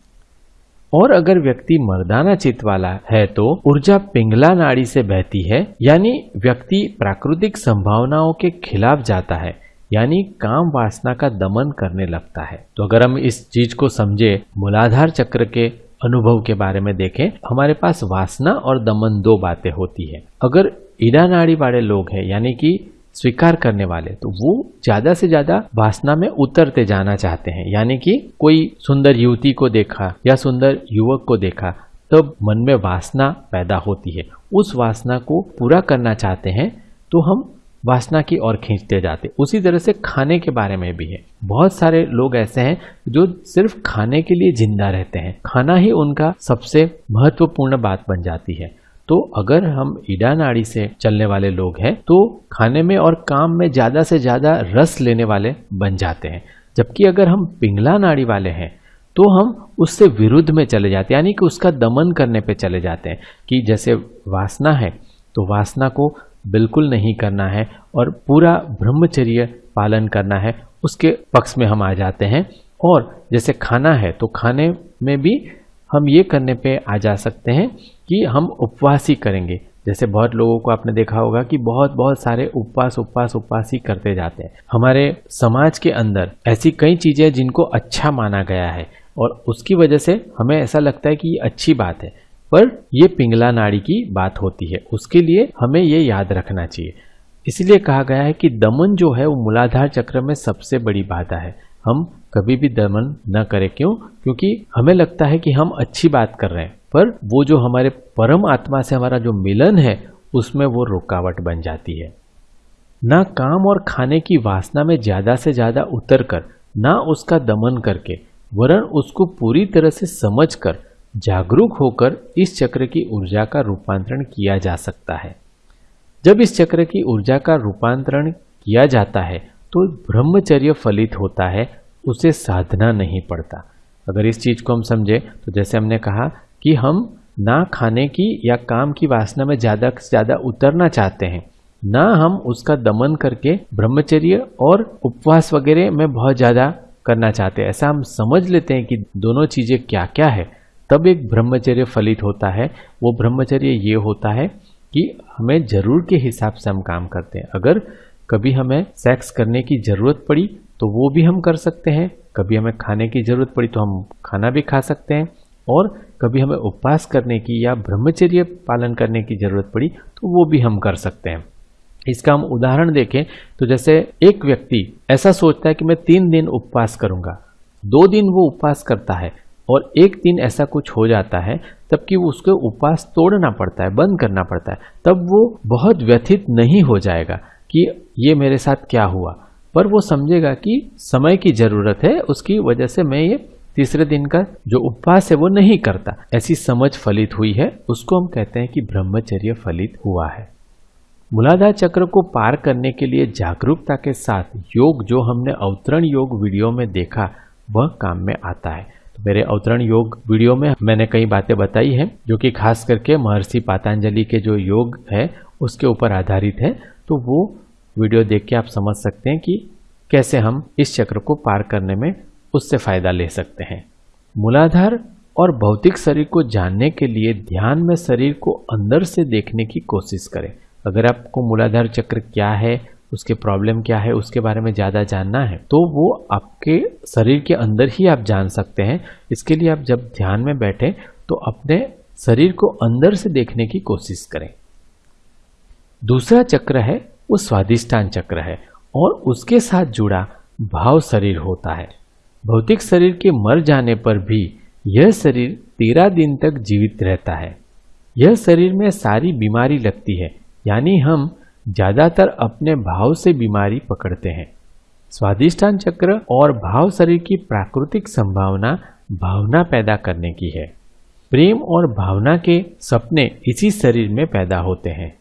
और अगर व्यक्ति मर्दाना चित्त वाला है तो ऊर्जा पिंगला नाड़ी से बहती है, यानी व्यक्ति प्राकृतिक संभावनाओं के खिलाफ जाता है। यानी काम वासना का दमन करने लगता है। तो अगर हम इस चीज़ को समझे, मूलाधार चक्र के अनुभव के बारे में देखें, हमारे पास वासना और दमन दो बातें होती है। अगर ईडा नाड़ी वाले लोग हैं, यानी कि स्वीकार करने वाले तो वो ज़्यादा से ज़्यादा वासना में उतरते जाना चाहते हैं। यानी कि कोई सुंदर युवती को देखा या सुंदर युवक को देखा, तब मन में वासना पैदा होती है। उस वासना को पूरा करना चाहते हैं तो हम वासना की ओर खींचते जाते। उसी तरह से खाने के बारे में भी है। बहुत सारे लोग ऐसे हैं जो सिर्फ़ खाने के लिए ज़िंदा रहते हैं। खाना ही उनका सबसे महत्वपूर्ण बात बन जाती है। तो अगर हम ईडा नाड़ी से चलने वाले लोग हैं तो खाने में और काम में ज़्यादा से ज़्यादा रस लेने वाले बन जाते हैं। जबकि अगर हम पिंगला नाड़ी वाले हैं तो हम उससे विरुद्ध में चले जाते हैं, यानी कि उसका दमन करने पे चले जाते हैं। कि जैसे वासना है तो वासना को बिल्कुल नहीं करना है और पूरा ब्रह्मचर्य पालन करना है, उसके पक्ष में हम आ जाते हैं। और जैसे खाना है तो खाने में भी हम ये करने पे आ जा सकते हैं कि हम उपवास ही करेंगे। जैसे बहुत लोगों को आपने देखा होगा कि बहुत बहुत सारे उपवास उपवास उपवास ही करते जाते हैं। हमारे समाज के अंदर ऐसी कई चीज़ें जिनको अच्छा माना गया है और उसकी वजह से हमें ऐसा लगता है कि ये अच्छी बात है। पर यह पिंगला नाड़ी की बात होती है। उसके लिए हमें ये याद रखना चाहिए। इसलिए कहा गया है कि दमन जो है, वो मूलाधार चक्र में सबसे बड़ी बाधा है। हम कभी भी दमन न करें। क्यों? क्योंकि हमें लगता है कि हम अच्छी बात कर रहे हैं, पर वो जो हमारे परम आत्मा से हमारा जो मिलन है, उसमें वो रुकावट बन जाती है। ना काम और खाने की वासना में ज़्यादा से ज़्यादा उतर कर ना उसका दमन करके, वरन उसको पूरी तरह से समझकर जागरूक होकर इस चक्र की ऊर्जा का रूपांतरण किया जा सकता है। जब इस चक्र की ऊर्जा का रूपांतरण किया जाता है तो ब्रह्मचर्य फलित होता है, उसे साधना नहीं पड़ता। अगर इस चीज़ को हम समझे तो जैसे हमने कहा कि हम ना खाने की या काम की वासना में ज़्यादा से ज़्यादा उतरना चाहते हैं, ना हम उसका दमन करके ब्रह्मचर्य और उपवास वगैरह में बहुत ज़्यादा करना चाहते हैं। ऐसा हम समझ लेते हैं कि दोनों चीज़ें क्या क्या है। तब एक ब्रह्मचर्य फलित होता है। वो ब्रह्मचर्य ये होता है कि हमें ज़रूर के हिसाब से हम काम करते हैं। अगर कभी हमें सेक्स करने की ज़रूरत पड़ी तो वो भी हम कर सकते हैं। कभी हमें खाने की ज़रूरत पड़ी तो हम खाना भी खा सकते हैं। और कभी हमें उपवास करने की या ब्रह्मचर्य पालन करने की ज़रूरत पड़ी तो वो भी हम कर सकते हैं। इसका हम उदाहरण देखें तो जैसे एक व्यक्ति ऐसा सोचता है कि मैं तीन दिन उपवास करूँगा। दो दिन वो उपवास करता है। और एक दिन ऐसा कुछ हो जाता है तब कि उसके उपवास तोड़ना पड़ता है, बंद करना पड़ता है, तब वो बहुत व्यथित नहीं हो जाएगा कि ये मेरे साथ क्या हुआ। पर वो समझेगा कि समय की ज़रूरत है, उसकी वजह से मैं ये तीसरे दिन का जो उपवास है वो नहीं करता। ऐसी समझ फलित हुई है, उसको हम कहते हैं कि ब्रह्मचर्य फलित हुआ है। मूलाधार चक्र को पार करने के लिए जागरूकता के साथ योग, जो हमने अवतरण योग वीडियो में देखा, वह काम में आता है। मेरे अवतरण योग वीडियो में मैंने कई बातें बताई हैं, जो कि खास करके महर्षि पातांजलि के जो योग है, उसके ऊपर आधारित है। तो वो वीडियो देख के आप समझ सकते हैं कि कैसे हम इस चक्र को पार करने में उससे फ़ायदा ले सकते हैं। मूलाधार और भौतिक शरीर को जानने के लिए ध्यान में शरीर को अंदर से देखने की कोशिश करें। अगर आपको मूलाधार चक्र क्या है उसके प्रॉब्लम क्या है, उसके बारे में ज़्यादा जानना है तो वो आपके शरीर के अंदर ही आप जान सकते हैं। इसके लिए आप जब ध्यान में बैठे तो अपने शरीर को अंदर से देखने की कोशिश करें। दूसरा चक्र है, वो स्वादिष्टान चक्र है, और उसके साथ जुड़ा भाव शरीर होता है। भौतिक शरीर के मर जाने पर भी यह शरीर तेरह दिन तक जीवित रहता है। यह शरीर में सारी बीमारी लगती है, यानी हम ज़्यादातर अपने भाव से बीमारी पकड़ते हैं। स्वादिष्टान चक्र और भाव शरीर की प्राकृतिक संभावना भावना पैदा करने की है। प्रेम और भावना के सपने इसी शरीर में पैदा होते हैं।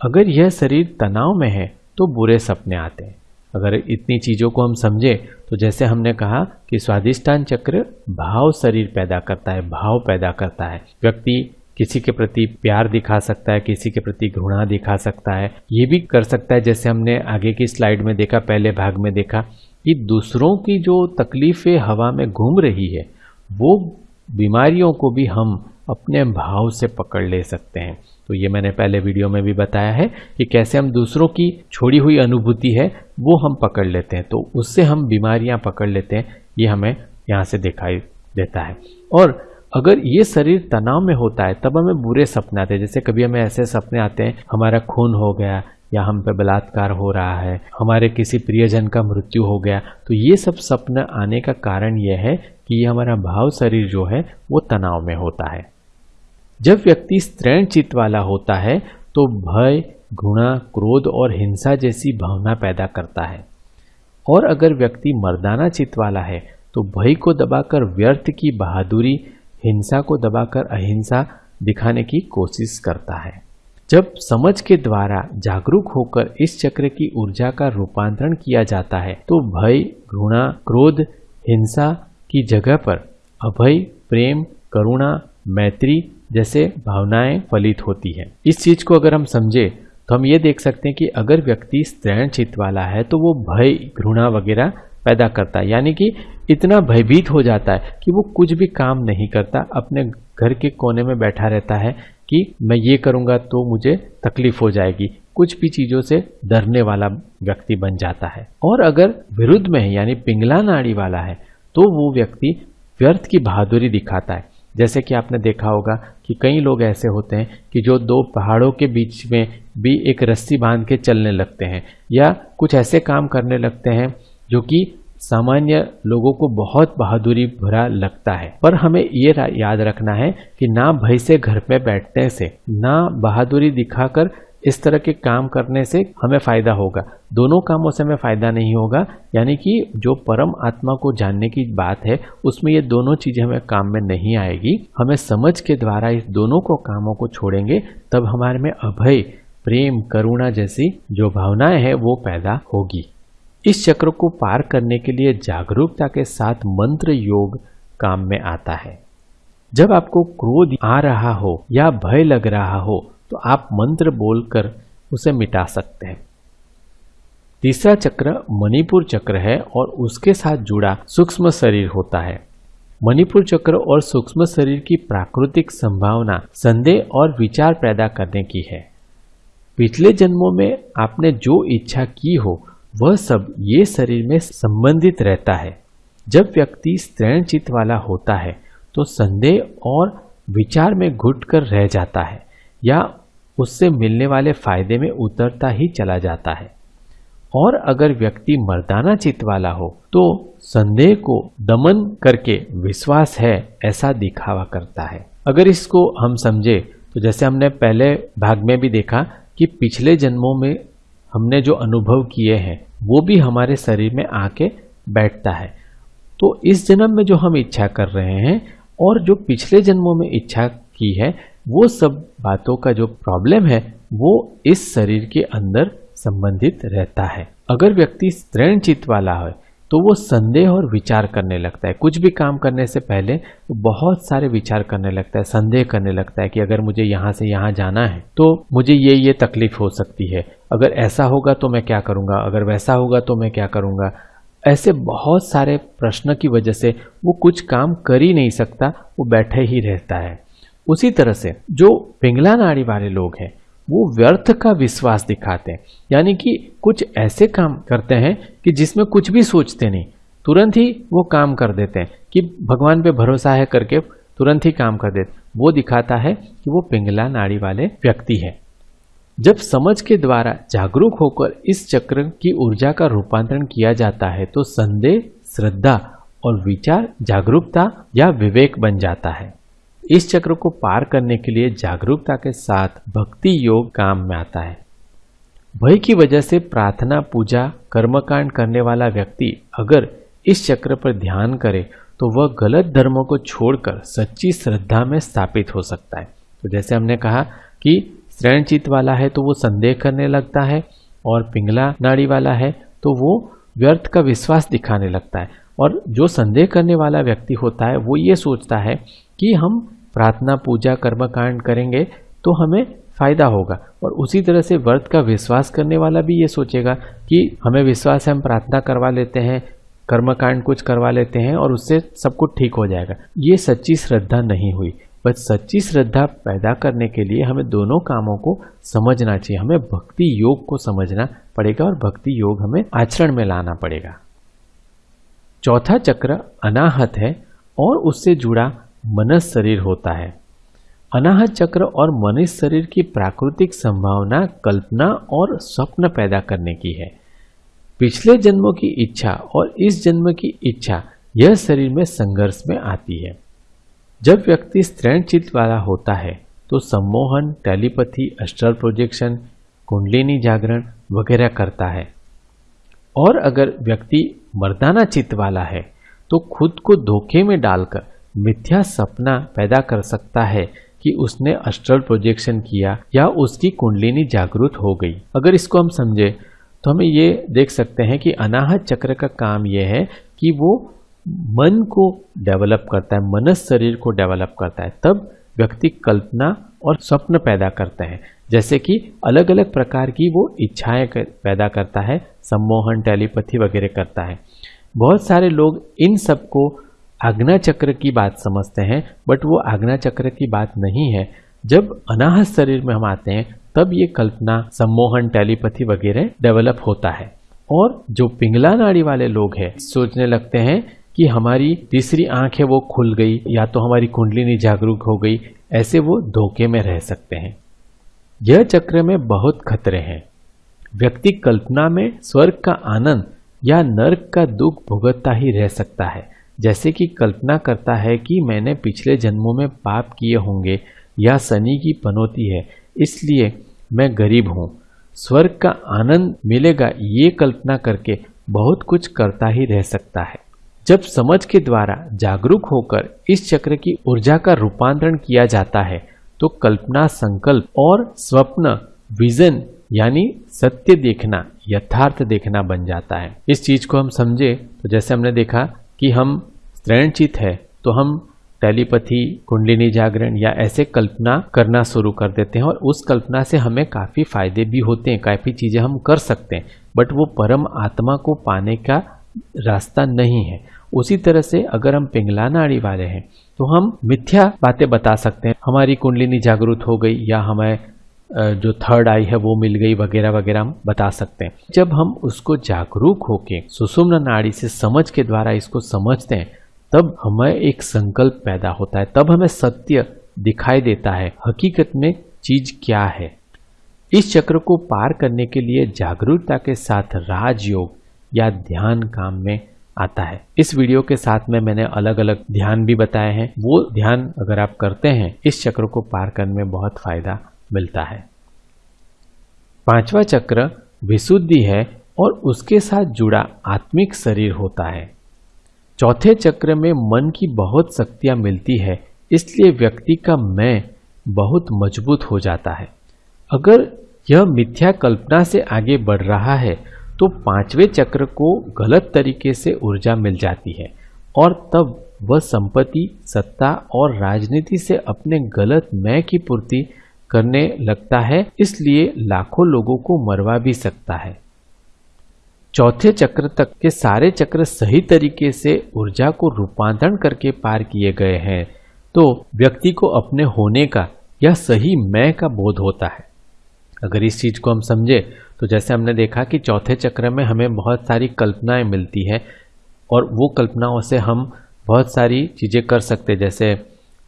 अगर यह शरीर तनाव में है तो बुरे सपने आते हैं। अगर इतनी चीज़ों को हम समझे तो जैसे हमने कहा कि स्वादिष्टान चक्र भाव शरीर पैदा करता है, भाव पैदा करता है। व्यक्ति किसी के प्रति प्यार दिखा सकता है, किसी के प्रति घृणा दिखा सकता है। ये भी कर सकता है, जैसे हमने आगे की स्लाइड में देखा, पहले भाग में देखा, कि दूसरों की जो तकलीफें हवा में घूम रही है, वो बीमारियों को भी हम अपने भाव से पकड़ ले सकते हैं। तो ये मैंने पहले वीडियो में भी बताया है कि कैसे हम दूसरों की छोड़ी हुई अनुभूति है, वो हम पकड़ लेते हैं। तो उससे हम बीमारियाँ पकड़ लेते हैं, ये हमें यहाँ से दिखाई देता है। और अगर ये शरीर तनाव में होता है, तब हमें बुरे सपने आते हैं। जैसे कभी हमें ऐसे सपने आते हैं, हमारा खून हो गया या हम पे बलात्कार हो रहा है, हमारे किसी प्रियजन का मृत्यु हो गया तो ये सब सपना आने का कारण यह है कि ये हमारा भाव शरीर जो है, वो तनाव में होता है। जब व्यक्ति स्त्रीण चित्त वाला होता है तो भय, घृणा, क्रोध और हिंसा जैसी भावना पैदा करता है। और अगर व्यक्ति मर्दाना चित्त वाला है तो भय को दबाकर व्यर्थ की बहादुरी हिंसा को दबाकर अहिंसा दिखाने की कोशिश करता है। जब समझ के द्वारा जागरूक होकर इस चक्र की ऊर्जा का रूपांतरण किया जाता है तो भय, घृणा, क्रोध, हिंसा की जगह पर अभय, प्रेम, करुणा, मैत्री जैसे भावनाएँ फलित होती है। इस चीज़ को अगर हम समझे तो हम ये देख सकते हैं कि अगर व्यक्ति स्त्रैण चित्त वाला है तो वो भय, घृणा वगैरह पैदा करता है। यानी कि इतना भयभीत हो जाता है कि वो कुछ भी काम नहीं करता, अपने घर के कोने में बैठा रहता है कि मैं ये करूँगा तो मुझे तकलीफ़ हो जाएगी। कुछ भी चीज़ों से डरने वाला व्यक्ति बन जाता है। और अगर विरुद्ध में है, यानी पिंगला नाड़ी वाला है तो वो व्यक्ति व्यर्थ की बहादुरी दिखाता है। जैसे कि आपने देखा होगा कि कई लोग ऐसे होते हैं कि जो दो पहाड़ों के बीच में भी एक रस्सी बाँध के चलने लगते हैं या कुछ ऐसे काम करने लगते हैं जो कि सामान्य लोगों को बहुत बहादुरी भरा लगता है। पर हमें ये याद रखना है कि ना भय से घर में बैठने से, ना बहादुरी दिखाकर इस तरह के काम करने से हमें फ़ायदा होगा। दोनों कामों से हमें फ़ायदा नहीं होगा। यानी कि जो परम आत्मा को जानने की बात है, उसमें ये दोनों चीज़ें हमें काम में नहीं आएगी। हमें समझ के द्वारा इस दोनों को, कामों को छोड़ेंगे, तब हमारे में अभय, प्रेम, करुणा जैसी जो भावनाएँ हैं, वो पैदा होगी। इस चक्र को पार करने के लिए जागरूकता के साथ मंत्र योग काम में आता है। जब आपको क्रोध आ रहा हो या भय लग रहा हो तो आप मंत्र बोलकर उसे मिटा सकते हैं। तीसरा चक्र मणिपुर चक्र है और उसके साथ जुड़ा सूक्ष्म शरीर होता है। मणिपुर चक्र और सूक्ष्म शरीर की प्राकृतिक संभावना, संदेह और विचार पैदा करने की है। पिछले जन्मों में आपने जो इच्छा की हो वह सब ये शरीर में संबंधित रहता है। जब व्यक्ति स्त्रैण चित्त वाला होता है तो संदेह और विचार में घुट कर रह जाता है, या उससे मिलने वाले फ़ायदे में उतरता ही चला जाता है। और अगर व्यक्ति मर्दाना चित्त वाला हो तो संदेह को दमन करके विश्वास है, ऐसा दिखावा करता है। अगर इसको हम समझे तो जैसे हमने पहले भाग में भी देखा कि पिछले जन्मों में हमने जो अनुभव किए हैं वो भी हमारे शरीर में आके बैठता है। तो इस जन्म में जो हम इच्छा कर रहे हैं और जो पिछले जन्मों में इच्छा की है, वो सब बातों का जो प्रॉब्लम है, वो इस शरीर के अंदर संबंधित रहता है। अगर व्यक्ति चित्त वाला है तो वो संदेह और विचार करने लगता है। कुछ भी काम करने से पहले वो बहुत सारे विचार करने लगता है, संदेह करने लगता है कि अगर मुझे यहाँ से यहाँ जाना है तो मुझे ये ये तकलीफ़ हो सकती है। अगर ऐसा होगा तो मैं क्या करूँगा? अगर वैसा होगा तो मैं क्या करूँगा? ऐसे बहुत सारे प्रश्न की वजह से वो कुछ काम कर ही नहीं सकता, वो बैठे ही रहता है। उसी तरह से जो पिंगला नाड़ी वाले लोग हैं वो व्यर्थ का विश्वास दिखाते हैं। यानी कि कुछ ऐसे काम करते हैं कि जिसमें कुछ भी सोचते नहीं। तुरंत ही वो काम कर देते हैं कि भगवान पे भरोसा है करके तुरंत ही काम कर देते वो दिखाता है कि वो पिंगला नाड़ी वाले व्यक्ति है। जब समझ के द्वारा जागरूक होकर इस चक्र की ऊर्जा का रूपांतरण किया जाता है तो संदेह, श्रद्धा और विचार जागरूकता या विवेक बन जाता है। इस चक्र को पार करने के लिए जागरूकता के साथ भक्ति योग काम में आता है। भय की वजह से प्रार्थना, पूजा, कर्मकांड करने वाला व्यक्ति अगर इस चक्र पर ध्यान करे तो वह गलत धर्मों को छोड़कर सच्ची श्रद्धा में स्थापित हो सकता है। तो जैसे हमने कहा कि चित्त वाला है तो वो संदेह करने लगता है और पिंगला नाड़ी वाला है तो वो व्यर्थ का विश्वास दिखाने लगता है। और जो संदेह करने वाला व्यक्ति होता है, वो ये सोचता है कि हम प्रार्थना, पूजा कर्म कांड करेंगे तो हमें फ़ायदा होगा। और उसी तरह से व्रत का विश्वास करने वाला भी ये सोचेगा कि हमें विश्वास है, हम प्रार्थना करवा लेते हैं, कर्मकांड कुछ करवा लेते हैं और उससे सब कुछ ठीक हो जाएगा। ये सच्ची श्रद्धा नहीं हुई। बस सच्ची श्रद्धा पैदा करने के लिए हमें दोनों कामों को समझना चाहिए। हमें भक्ति योग को समझना पड़ेगा और भक्ति योग हमें आचरण में लाना पड़ेगा। चौथा चक्र अनाहत है और उससे जुड़ा मनस शरीर होता है। अनाहत चक्र और मनुष्य शरीर की प्राकृतिक संभावना, कल्पना और स्वप्न पैदा करने की है। पिछले जन्मों की इच्छा और इस जन्म की इच्छा यह शरीर में संघर्ष में आती है। जब व्यक्ति स्त्रैण चित्त वाला होता है तो सम्मोहन, टेलीपैथी अस्ट्रल प्रोजेक्शन कुंडलिनी जागरण वगैरह करता है। और अगर व्यक्ति मर्दाना चित्त वाला है तो खुद को धोखे में डालकर मिथ्या सपना पैदा कर सकता है कि उसने अस्ट्रल प्रोजेक्शन किया या उसकी कुंडलिनी जागृत हो गई। अगर इसको हम समझे तो हमें ये देख सकते हैं कि अनाहत चक्र का काम यह है कि वो मन को डेवलप करता है मनस शरीर को डेवलप करता है। तब व्यक्ति कल्पना और स्वप्न पैदा करते हैं। जैसे कि अलग अलग प्रकार की वो इच्छाएँ कर, पैदा करता है सम्मोहन टेलीपैथी वगैरह करता है। बहुत सारे लोग इन सबको आज्ञा चक्र की बात समझते हैं बट वो आज्ञा चक्र की बात नहीं है। जब अनाहत शरीर में हम आते हैं, तब ये कल्पना, सम्मोहन, टेलीपैथी वगैरह डेवलप होता है। और जो पिंगला नाड़ी वाले लोग हैं, सोचने लगते हैं कि हमारी तीसरी आँख है वो खुल गई, या तो हमारी कुंडलिनी जागरूक हो गई, ऐसे वो धोखे में रह सकते हैं। यह चक्र में बहुत खतरे हैं। व्यक्ति कल्पना में स्वर्ग का आनंद या नर्क का दुख भुगतता ही रह सकता है। जैसे कि कल्पना करता है कि मैंने पिछले जन्मों में पाप किए होंगे या शनि की पनौती है, इसलिए मैं गरीब हूँ। स्वर्ग का आनंद मिलेगा ये कल्पना करके बहुत कुछ करता ही रह सकता है। जब समझ के द्वारा जागरूक होकर इस चक्र की ऊर्जा का रूपांतरण किया जाता है तो कल्पना संकल्प और स्वप्न, विजन यानी सत्य देखना, यथार्थ देखना बन जाता है। इस चीज़ को हम समझे तो जैसे हमने देखा कि हम स्त्रणचित है तो हम टेलीपैथी, कुंडलिनी जागरण या ऐसे कल्पना करना शुरू कर देते हैं और उस कल्पना से हमें काफ़ी फ़ायदे भी होते हैं, काफ़ी चीज़ें हम कर सकते हैं। बट वो परम आत्मा को पाने का रास्ता नहीं है। उसी तरह से अगर हम पिंगला नाड़ी वाले हैं तो हम मिथ्या बातें बता सकते हैं। हमारी कुंडलिनी जागरूक हो गई या हमें जो थर्ड आई है, वो मिल गई, वगैरह वगैरह हम बता सकते हैं। जब हम उसको जागरूक होके, सुषुम्न नाड़ी से समझ के द्वारा इसको समझते हैं, तब हमें एक संकल्प पैदा होता है। तब हमें सत्य दिखाई देता है, हकीकत में चीज़ क्या है। इस चक्र को पार करने के लिए जागरूकता के साथ राजयोग या ध्यान काम में आता है। इस वीडियो के साथ में मैंने अलग अलग ध्यान भी बताए हैं। वो ध्यान अगर आप करते हैं, इस चक्र को पार करने में बहुत फ़ायदा मिलता है। पांचवा चक्र विशुद्धि है और उसके साथ जुड़ा आत्मिक शरीर होता है। चौथे चक्र में मन की बहुत शक्तियाँ मिलती है, इसलिए व्यक्ति का मैं बहुत मज़बूत हो जाता है। अगर यह मिथ्या कल्पना से आगे बढ़ रहा है तो पाँचवें चक्र को गलत तरीके से ऊर्जा मिल जाती है और तब वह संपत्ति, सत्ता और राजनीति से अपने गलत मैं की पूर्ति करने लगता है, इसलिए लाखों लोगों को मरवा भी सकता है। चौथे चक्र तक के सारे चक्र सही तरीके से ऊर्जा को रूपांतरण करके पार किए गए हैं तो व्यक्ति को अपने होने का, या सही मैं का बोध होता है। अगर इस चीज़ को हम समझे तो जैसे हमने देखा कि चौथे चक्र में हमें बहुत सारी कल्पनाएँ मिलती है, और वो कल्पनाओं से हम बहुत सारी चीज़ें कर सकते जैसे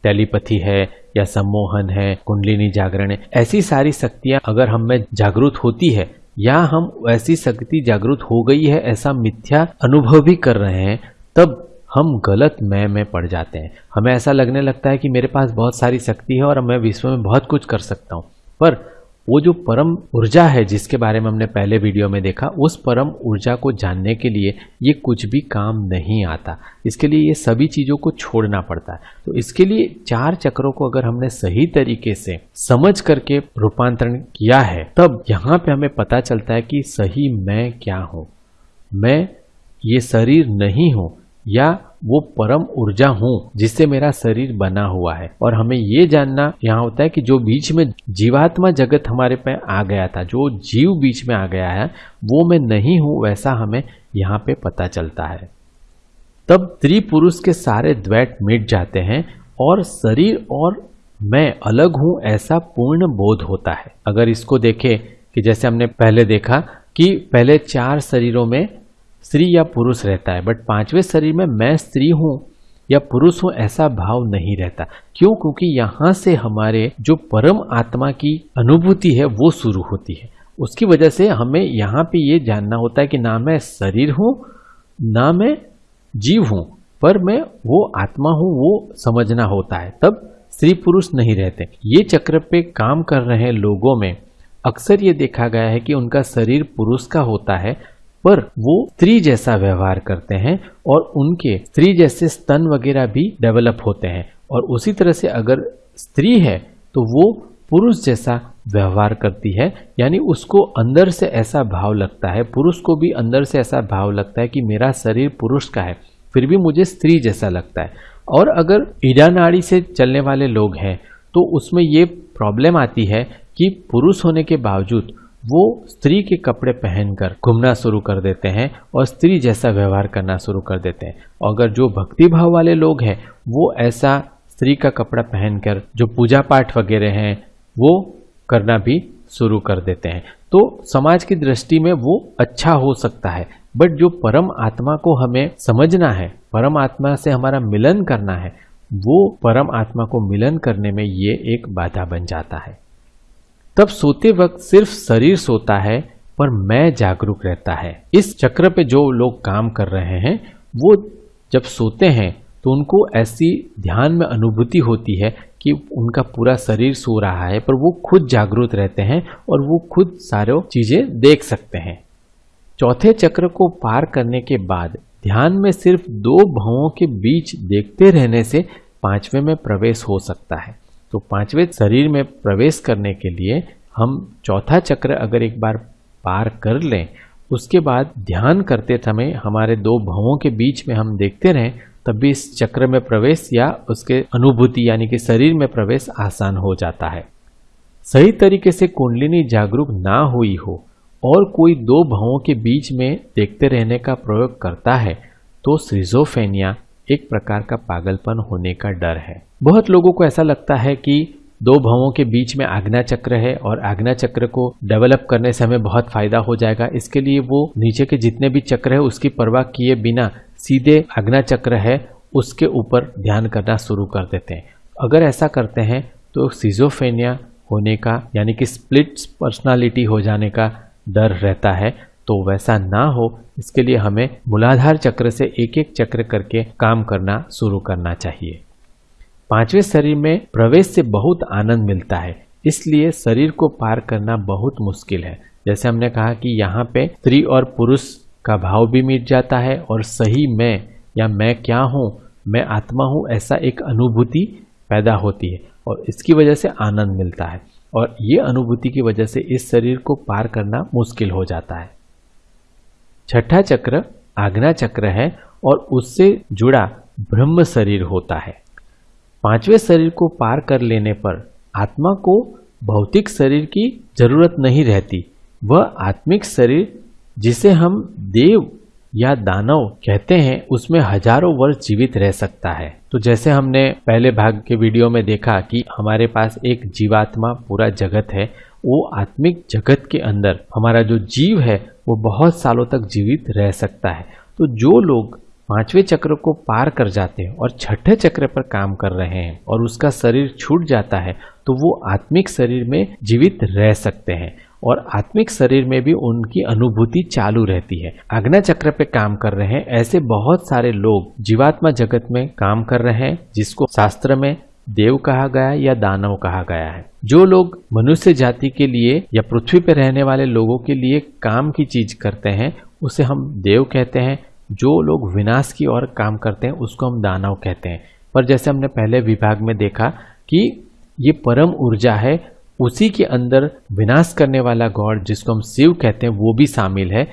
टेलीपैथी है या सम्मोहन है, कुंडलिनी जागरण है ऐसी सारी शक्तियाँ अगर हम में जागरूक होती है, या हम ऐसी शक्ति जागृत हो गई है, ऐसा मिथ्या अनुभव भी कर रहे हैं, तब हम गलत मैं में पड़ जाते हैं। हमें ऐसा लगने लगता है कि मेरे पास बहुत सारी शक्ति है और मैं विश्व में बहुत कुछ कर सकता हूँ। पर वो जो परम ऊर्जा है जिसके बारे में हमने पहले वीडियो में देखा, उस परम ऊर्जा को जानने के लिए ये कुछ भी काम नहीं आता। इसके लिए ये सभी चीज़ों को छोड़ना पड़ता है। तो इसके लिए चार चक्रों को अगर हमने सही तरीके से समझ करके रूपांतरण किया है, तब यहाँ पे हमें पता चलता है कि सही मैं क्या हूँ। मैं ये शरीर नहीं हूँ या वो परम ऊर्जा हूँ, जिससे मेरा शरीर बना हुआ है। और हमें ये जानना यहाँ होता है कि जो बीच में जीवात्मा जगत हमारे पे आ गया था, जो जीव बीच में आ गया है, वो मैं नहीं हूँ, वैसा हमें यहाँ पे पता चलता है। तब स्त्री पुरुष के सारे द्वैत मिट जाते हैं और शरीर और मैं अलग हूँ, ऐसा पूर्ण बोध होता है। अगर इसको देखें कि जैसे हमने पहले देखा कि पहले चार शरीरों में स्त्री या पुरुष रहता है बट पाँचवें शरीर में मैं स्त्री हूँ या पुरुष हूँ, ऐसा भाव नहीं रहता। क्यों? क्योंकि यहाँ से हमारे जो परम आत्मा की अनुभूति है, वो शुरू होती है। उसकी वजह से हमें यहाँ पे ये जानना होता है कि ना मैं शरीर हूँ, ना मैं जीव हूँ, पर मैं वो आत्मा हूँ, वो समझना होता है। तब स्त्री पुरुष नहीं रहते। ये चक्र पे काम कर रहे लोगों में। अक्सर ये देखा गया है कि उनका शरीर पुरुष का होता है पर वो स्त्री जैसा व्यवहार करते हैं और उनके स्त्री जैसे स्तन वगैरह भी डेवलप होते हैं। और उसी तरह से अगर स्त्री है तो वो पुरुष जैसा व्यवहार करती है, यानी उसको अंदर से ऐसा भाव लगता है, पुरुष को भी अंदर से ऐसा भाव लगता है कि मेरा शरीर पुरुष का है, फिर भी मुझे स्त्री जैसा लगता है। और अगर ईडा नाड़ी से चलने वाले लोग हैं तो उसमें ये प्रॉब्लम आती है कि पुरुष होने के बावजूद वो स्त्री के कपड़े पहनकर घूमना शुरू कर देते हैं और स्त्री जैसा व्यवहार करना शुरू कर देते हैं। अगर जो भक्ति भाव वाले लोग हैं, वो ऐसा स्त्री का कपड़ा पहनकर जो पूजा पाठ वगैरह हैं, वो करना भी शुरू कर देते हैं। तो समाज की दृष्टि में वो अच्छा हो सकता है। बट जो परम आत्मा को हमें समझना है, परम आत्मा से हमारा मिलन करना है, वो परम आत्मा को मिलन करने में ये एक बाधा बन जाता है। तब सोते वक्त सिर्फ़ शरीर सोता है, पर मैं जागरूक रहता है। इस चक्र पे जो लोग काम कर रहे हैं, वो जब सोते हैं तो उनको ऐसी ध्यान में अनुभूति होती है कि उनका पूरा शरीर सो रहा है, पर वो खुद जागरूक रहते हैं और वो खुद सारे चीज़ें देख सकते हैं। चौथे चक्र को पार करने के बाद ध्यान में सिर्फ़ दो भावों के बीच देखते रहने से पाँचवें में प्रवेश हो सकता है। तो पाँचवें शरीर में प्रवेश करने के लिए हम चौथा चक्र अगर एक बार पार कर लें, उसके बाद ध्यान करते समय हमारे दो भावों के बीच में हम देखते रहें, तब भी इस चक्र में प्रवेश या उसके अनुभूति यानी कि शरीर में प्रवेश आसान हो जाता है। सही तरीके से कुंडलिनी जागरूक ना हुई हो और कोई दो भावों के बीच में देखते रहने का प्रयोग करता है तो सृजोफेनिया एक प्रकार का पागलपन होने का डर है। बहुत लोगों को ऐसा लगता है कि दो भावों के बीच में आज्ञा चक्र है और आज्ञा चक्र को डेवलप करने से हमें बहुत फ़ायदा हो जाएगा। इसके लिए वो नीचे के जितने भी चक्र है, उसकी परवाह किए बिना सीधे आज्ञा चक्र है, उसके ऊपर ध्यान करना शुरू कर देते हैं। अगर ऐसा करते हैं तो सीजोफेनिया होने का, यानी कि स्प्लिट पर्सनालिटी हो जाने का डर रहता है। तो वैसा ना हो, इसके लिए हमें मूलाधार चक्र से एक एक चक्र करके काम करना शुरू करना चाहिए। पाँचवें शरीर में प्रवेश से बहुत आनंद मिलता है। इसलिए शरीर को पार करना बहुत मुश्किल है। जैसे हमने कहा कि यहाँ पे स्त्री और पुरुष का भाव भी मिट जाता है और सही मैं या मैं क्या हूँ, मैं आत्मा हूँ ऐसा एक अनुभूति पैदा होती है और इसकी वजह से आनंद मिलता है और ये अनुभूति की वजह से इस शरीर को पार करना मुश्किल हो जाता है। छठा चक्र आग्ना चक्र है और उससे जुड़ा ब्रह्म शरीर होता है। पाँचवें शरीर को पार कर लेने पर आत्मा को भौतिक शरीर की ज़रूरत नहीं रहती। वह आत्मिक शरीर, जिसे हम देव या दानव कहते हैं, उसमें हज़ारों वर्ष जीवित रह सकता है। तो जैसे हमने पहले भाग के वीडियो में देखा कि हमारे पास एक जीवात्मा पूरा जगत है, वो आत्मिक जगत के अंदर हमारा जो जीव है, वो बहुत सालों तक जीवित रह सकता है। तो जो लोग पाँचवें चक्र को पार कर जाते हैं और छठे चक्र पर काम कर रहे हैं और उसका शरीर छूट जाता है तो वो आत्मिक शरीर में जीवित रह सकते हैं और आत्मिक शरीर में भी उनकी अनुभूति चालू रहती है। आग्ना चक्र पे काम कर रहे हैं, ऐसे बहुत सारे लोग जीवात्मा जगत में काम कर रहे हैं, जिसको शास्त्र में देव कहा गया या दानव कहा गया है। जो लोग मनुष्य जाति के लिए या पृथ्वी पर रहने वाले लोगों के लिए काम की चीज़ करते हैं, उसे हम देव कहते हैं जो लोग विनाश की ओर काम करते हैं, उसको हम दानव कहते हैं। पर जैसे हमने पहले विभाग में देखा कि ये परम ऊर्जा है, उसी के अंदर विनाश करने वाला गॉड, जिसको हम शिव कहते हैं, वो भी शामिल है।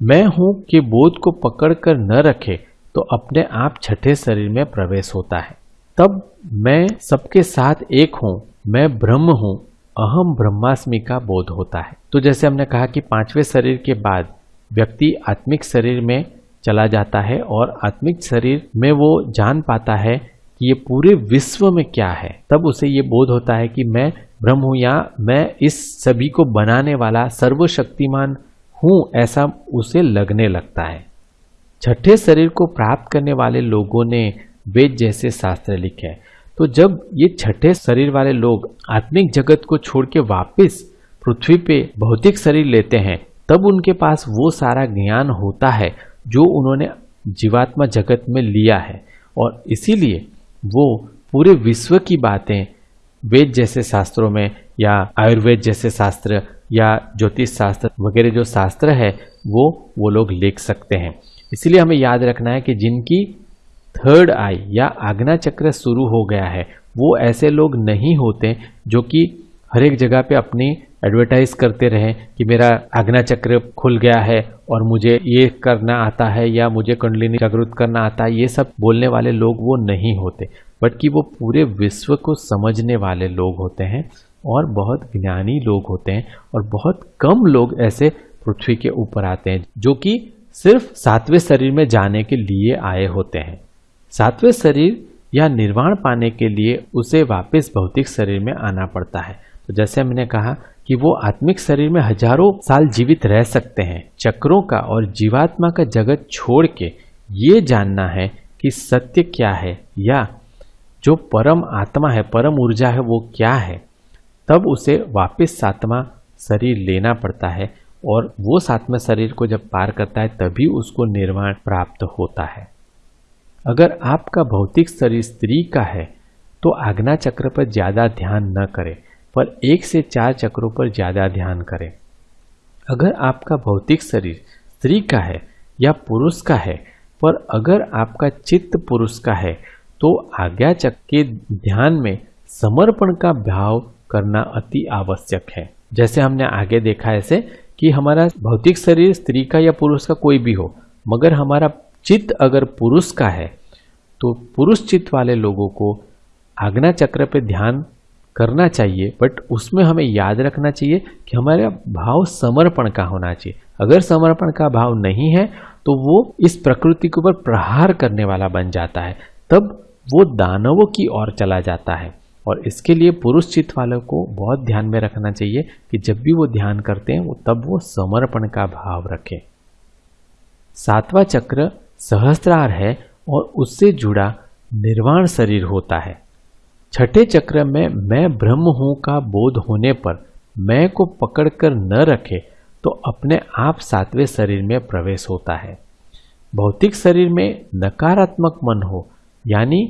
मैं हूँ कि बोध को पकड़कर न रखे तो अपने आप छठे शरीर में प्रवेश होता है। तब मैं सबके साथ एक हूँ, मैं ब्रह्म हूँ, अहम ब्रह्मास्मि का बोध होता है। तो जैसे हमने कहा कि पाँचवें शरीर के बाद व्यक्ति आत्मिक शरीर में चला जाता है और आत्मिक शरीर में वो जान पाता है कि ये पूरे विश्व में क्या है। तब उसे ये बोध होता है कि मैं ब्रह्म हूँ या मैं इस सभी को बनाने वाला सर्वशक्तिमान हूँ, ऐसा उसे लगने लगता है। छठे शरीर को प्राप्त करने वाले लोगों ने वेद जैसे शास्त्र लिखे तो जब ये छठे शरीर वाले लोग आत्मिक जगत को छोड़ के वापिस पृथ्वी पे भौतिक शरीर लेते हैं, तब उनके पास वो सारा ज्ञान होता है जो उन्होंने जीवात्मा जगत में लिया है। और इसीलिए वो पूरे विश्व की बातें वेद जैसे शास्त्रों में या आयुर्वेद जैसे शास्त्र या ज्योतिष शास्त्र वगैरह जो शास्त्र है, वो वो लोग लिख सकते हैं। इसलिए हमें याद रखना है कि जिनकी थर्ड आई या आग्ना चक्र शुरू हो गया है, वो ऐसे लोग नहीं होते जो कि हर एक जगह पे अपनी एडवर्टाइज करते रहें कि मेरा आज्ञा चक्र खुल गया है और मुझे ये करना आता है या मुझे कुंडलिनी जागृत करना आता है, ये सब बोलने वाले लोग वो नहीं होते बट बल्कि वो पूरे विश्व को समझने वाले लोग होते हैं और बहुत ज्ञानी लोग होते हैं और बहुत कम लोग ऐसे पृथ्वी के ऊपर आते हैं जो कि सिर्फ़ सातवें शरीर में जाने के लिए आए होते हैं। सातवें शरीर या निर्वाण पाने के लिए उसे वापस भौतिक शरीर में आना पड़ता है। तो जैसे मैंने कहा कि वो आत्मिक शरीर में हज़ारों साल जीवित रह सकते हैं, चक्रों का और जीवात्मा का जगत छोड़ के। ये जानना है कि सत्य क्या है या जो परम आत्मा है, परम ऊर्जा है, वो क्या है। तब उसे वापस सातवा शरीर लेना पड़ता है और वो सातवें शरीर को जब पार करता है, तभी उसको निर्वाण प्राप्त होता है। अगर आपका भौतिक शरीर स्त्री का है तो आज्ञा चक्र पर ज़्यादा ध्यान न करें। पर एक से चार चक्रों पर ज़्यादा ध्यान करें। अगर आपका भौतिक शरीर स्त्री का है या पुरुष का है, पर अगर आपका चित्त पुरुष का है तो आज्ञा चक्र के ध्यान में समर्पण का भाव करना अति आवश्यक है। जैसे हमने आगे देखा ऐसे कि हमारा भौतिक शरीर स्त्री का या पुरुष का कोई भी हो, मगर हमारा चित्त अगर पुरुष का है तो पुरुष चित्त वाले लोगों को आज्ञा चक्र पे ध्यान करना चाहिए बट उसमें हमें याद रखना चाहिए कि हमारा भाव समर्पण का होना चाहिए। अगर समर्पण का भाव नहीं है तो वो इस प्रकृति के ऊपर प्रहार करने वाला बन जाता है। तब वो दानवों की ओर चला जाता है। और इसके लिए पुरुष चित्त वालों को बहुत ध्यान में रखना चाहिए कि जब भी वो ध्यान करते हैं, वो तब वो समर्पण का भाव रखें। सातवां चक्र सहस्त्रार है और उससे जुड़ा निर्वाण शरीर होता है। छठे चक्र में मैं ब्रह्म हूँ का बोध होने पर मैं को पकड़कर न रखे तो अपने आप सातवें शरीर में प्रवेश होता है। भौतिक शरीर में नकारात्मक मन हो, यानी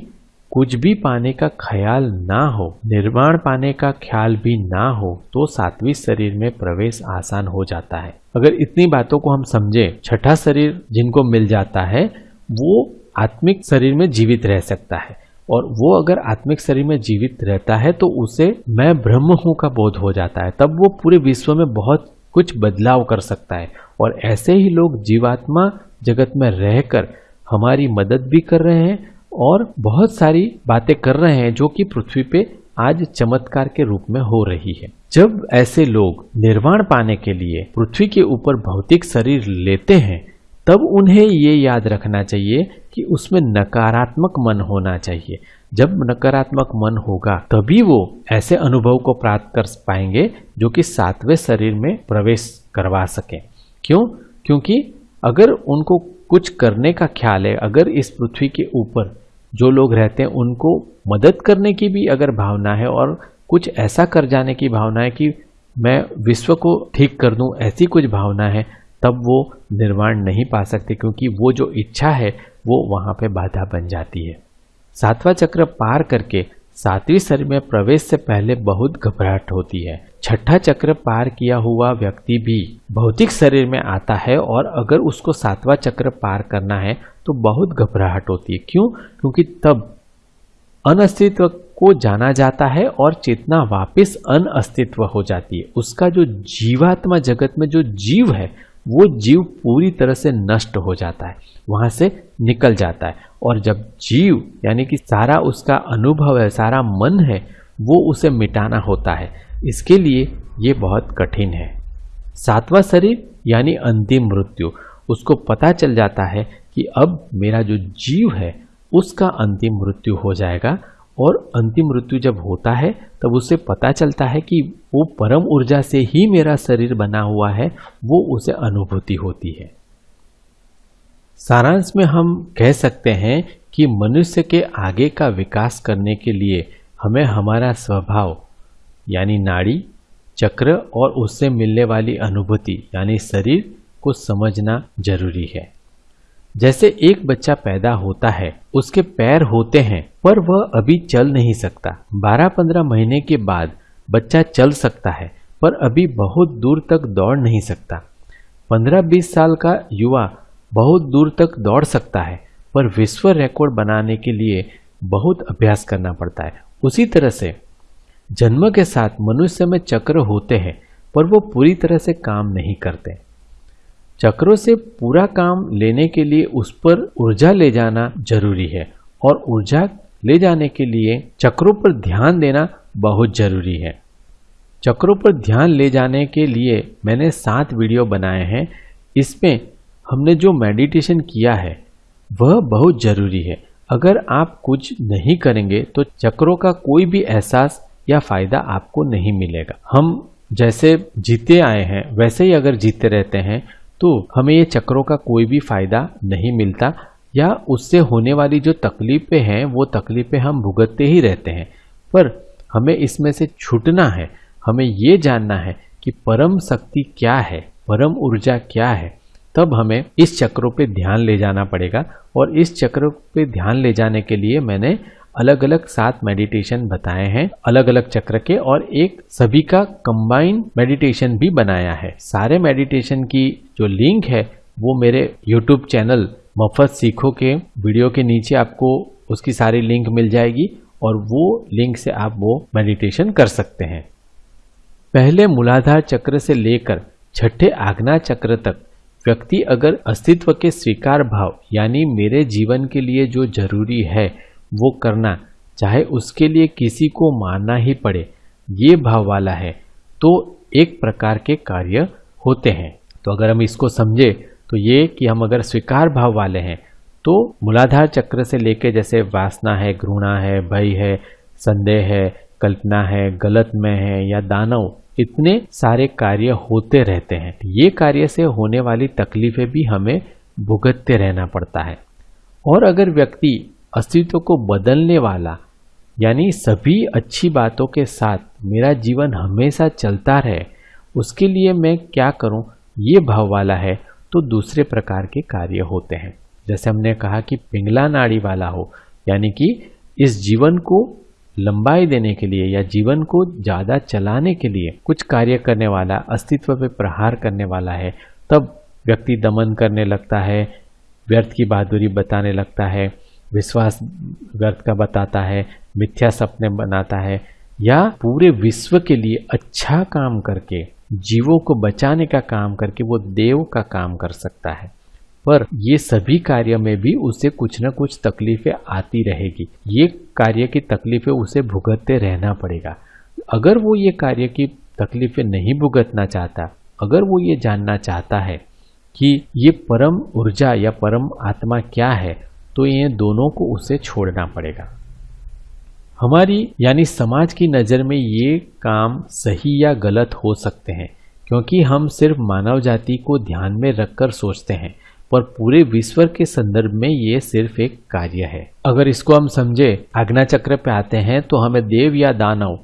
कुछ भी पाने का ख्याल ना हो, निर्माण पाने का ख्याल भी ना हो तो सातवीं शरीर में प्रवेश आसान हो जाता है। अगर इतनी बातों को हम समझे, छठा शरीर जिनको मिल जाता है, वो आत्मिक शरीर में जीवित रह सकता है। और वो अगर आत्मिक शरीर में जीवित रहता है तो उसे मैं ब्रह्म हूँ का बोध हो जाता है। तब वो पूरे विश्व में बहुत कुछ बदलाव कर सकता है। और ऐसे ही लोग जीवात्मा जगत में रहकर हमारी मदद भी कर रहे हैं और बहुत सारी बातें कर रहे हैं, जो कि पृथ्वी पे आज चमत्कार के रूप में हो रही है। जब ऐसे लोग निर्वाण पाने के लिए पृथ्वी के ऊपर भौतिक शरीर लेते हैं तब उन्हें ये याद रखना चाहिए कि उसमें नकारात्मक मन होना चाहिए। जब नकारात्मक मन होगा, तभी वो ऐसे अनुभव को प्राप्त कर पाएँगे जो कि सातवें शरीर में प्रवेश करवा सके। क्यों? क्योंकि अगर उनको कुछ करने का ख्याल है, अगर इस पृथ्वी के ऊपर जो लोग रहते हैं, उनको मदद करने की भी अगर भावना है और कुछ ऐसा कर जाने की भावना है कि मैं विश्व को ठीक कर दूँ, ऐसी कुछ भावना है तब वो निर्वाण नहीं पा सकते, क्योंकि वो जो इच्छा है, वो वहाँ पे बाधा बन जाती है। सातवां चक्र पार करके सातवीं शरीर में प्रवेश से पहले बहुत घबराहट होती है। छठा चक्र पार किया हुआ व्यक्ति भी भौतिक शरीर में आता है और अगर उसको सातवां चक्र पार करना है तो बहुत घबराहट होती है। क्यों? क्योंकि तब अनअस्तित्व को जाना जाता है और चेतना वापस अनअस्तित्व हो जाती है। उसका जो जीवात्मा जगत में जो जीव है वो जीव पूरी तरह से नष्ट हो जाता है, वहाँ से निकल जाता है। और जब जीव, यानी कि सारा उसका अनुभव है, सारा मन है, वो उसे मिटाना होता है। इसके लिए ये बहुत कठिन है। सातवां शरीर, यानी अंतिम मृत्यु, उसको पता चल जाता है कि अब मेरा जो जीव है, उसका अंतिम मृत्यु हो जाएगा। और अंतिम मृत्यु जब होता है, तब उसे पता चलता है कि वो परम ऊर्जा से ही मेरा शरीर बना हुआ है, वो उसे अनुभूति होती है। सारांश में हम कह सकते हैं कि मनुष्य के आगे का विकास करने के लिए हमें हमारा स्वभाव, यानी नाड़ी, चक्र और उससे मिलने वाली अनुभूति, यानी शरीर को समझना ज़रूरी है। जैसे एक बच्चा पैदा होता है, उसके पैर होते हैं, पर वह अभी चल नहीं सकता। 12-15 महीने के बाद बच्चा चल सकता है, पर अभी बहुत दूर तक दौड़ नहीं सकता। 15-20 साल का युवा बहुत दूर तक दौड़ सकता है, पर विश्व रिकॉर्ड बनाने के लिए बहुत अभ्यास करना पड़ता है। उसी तरह से जन्म के साथ मनुष्य में चक्र होते हैं, पर वो पूरी तरह से काम नहीं करते। चक्रों से पूरा काम लेने के लिए उस पर ऊर्जा ले जाना ज़रूरी है और ऊर्जा ले जाने के लिए चक्रों पर ध्यान देना बहुत ज़रूरी है। चक्रों पर ध्यान ले जाने के लिए मैंने सात वीडियो बनाए हैं। इसमें हमने जो मेडिटेशन किया है, वह बहुत ज़रूरी है। अगर आप कुछ नहीं करेंगे तो चक्रों का कोई भी एहसास या फ़ायदा आपको नहीं मिलेगा। हम जैसे जीते आए हैं, वैसे ही अगर जीते रहते हैं तो हमें ये चक्रों का कोई भी फ़ायदा नहीं मिलता, या उससे होने वाली जो तकलीफें हैं, वो तकलीफें हम भुगतते ही रहते हैं। पर हमें इसमें से छूटना है, हमें ये जानना है कि परम शक्ति क्या है, परम ऊर्जा क्या है, तब हमें इस चक्रों पे ध्यान ले जाना पड़ेगा। और इस चक्र पे ध्यान ले जाने के लिए मैंने अलग अलग सात मेडिटेशन बताए हैं अलग अलग चक्र के और एक सभी का कंबाइन मेडिटेशन भी बनाया है। सारे मेडिटेशन की जो लिंक है, वो मेरे यूट्यूब चैनल मफत सीखो के वीडियो के नीचे आपको उसकी सारी लिंक मिल जाएगी और वो लिंक से आप वो मेडिटेशन कर सकते हैं। पहले मूलाधार चक्र से लेकर छठे आग्ना चक्र तक व्यक्ति अगर अस्तित्व के स्वीकार भाव, यानी मेरे जीवन के लिए जो ज़रूरी है वो करना, चाहे उसके लिए किसी को मानना ही पड़े, ये भाव वाला है। तो एक प्रकार के कार्य होते हैं। तो अगर हम इसको समझे तो ये कि हम अगर स्वीकार भाव वाले हैं तो मूलाधार चक्र से लेके जैसे वासना है, घृणा है, भय है, संदेह है, कल्पना है, गलत में है या दानव, इतने सारे कार्य होते रहते हैं। ये कार्य से होने वाली तकलीफें भी हमें भुगतते रहना पड़ता है। और अगर व्यक्ति अस्तित्व को बदलने वाला, यानी सभी अच्छी बातों के साथ मेरा जीवन हमेशा चलता रहे, उसके लिए मैं क्या करूँ? ये भाव वाला है। तो दूसरे प्रकार के कार्य होते हैं। जैसे हमने कहा कि पिंगला नाड़ी वाला हो, यानी कि इस जीवन को लंबाई देने के लिए या जीवन को ज़्यादा चलाने के लिए कुछ कार्य करने वाला, अस्तित्व पे प्रहार करने वाला है। तब व्यक्ति दमन करने लगता है, व्यर्थ की बहादुरी बताने लगता है। विश्वास व्यर्थ का बताता है, मिथ्या सपने बनाता है, या पूरे विश्व के लिए अच्छा काम करके, जीवों को बचाने का काम करके वो देव का काम कर सकता है। पर ये सभी कार्य में भी उसे कुछ न कुछ तकलीफें आती रहेगी। ये कार्य की तकलीफें उसे भुगतते रहना पड़ेगा। अगर वो ये कार्य की तकलीफें नहीं भुगतना चाहता, अगर वो ये जानना चाहता है कि ये परम ऊर्जा या परम आत्मा क्या है तो ये दोनों को उसे छोड़ना पड़ेगा। हमारी, यानी समाज की नज़र में ये काम सही या गलत हो सकते हैं, क्योंकि हम सिर्फ़ मानव जाति को ध्यान में रखकर सोचते हैं, पर पूरे विश्व के संदर्भ में ये सिर्फ़ एक कार्य है। अगर इसको हम समझे, आज्ञा चक्र पे आते हैं तो हमें देव या दानव,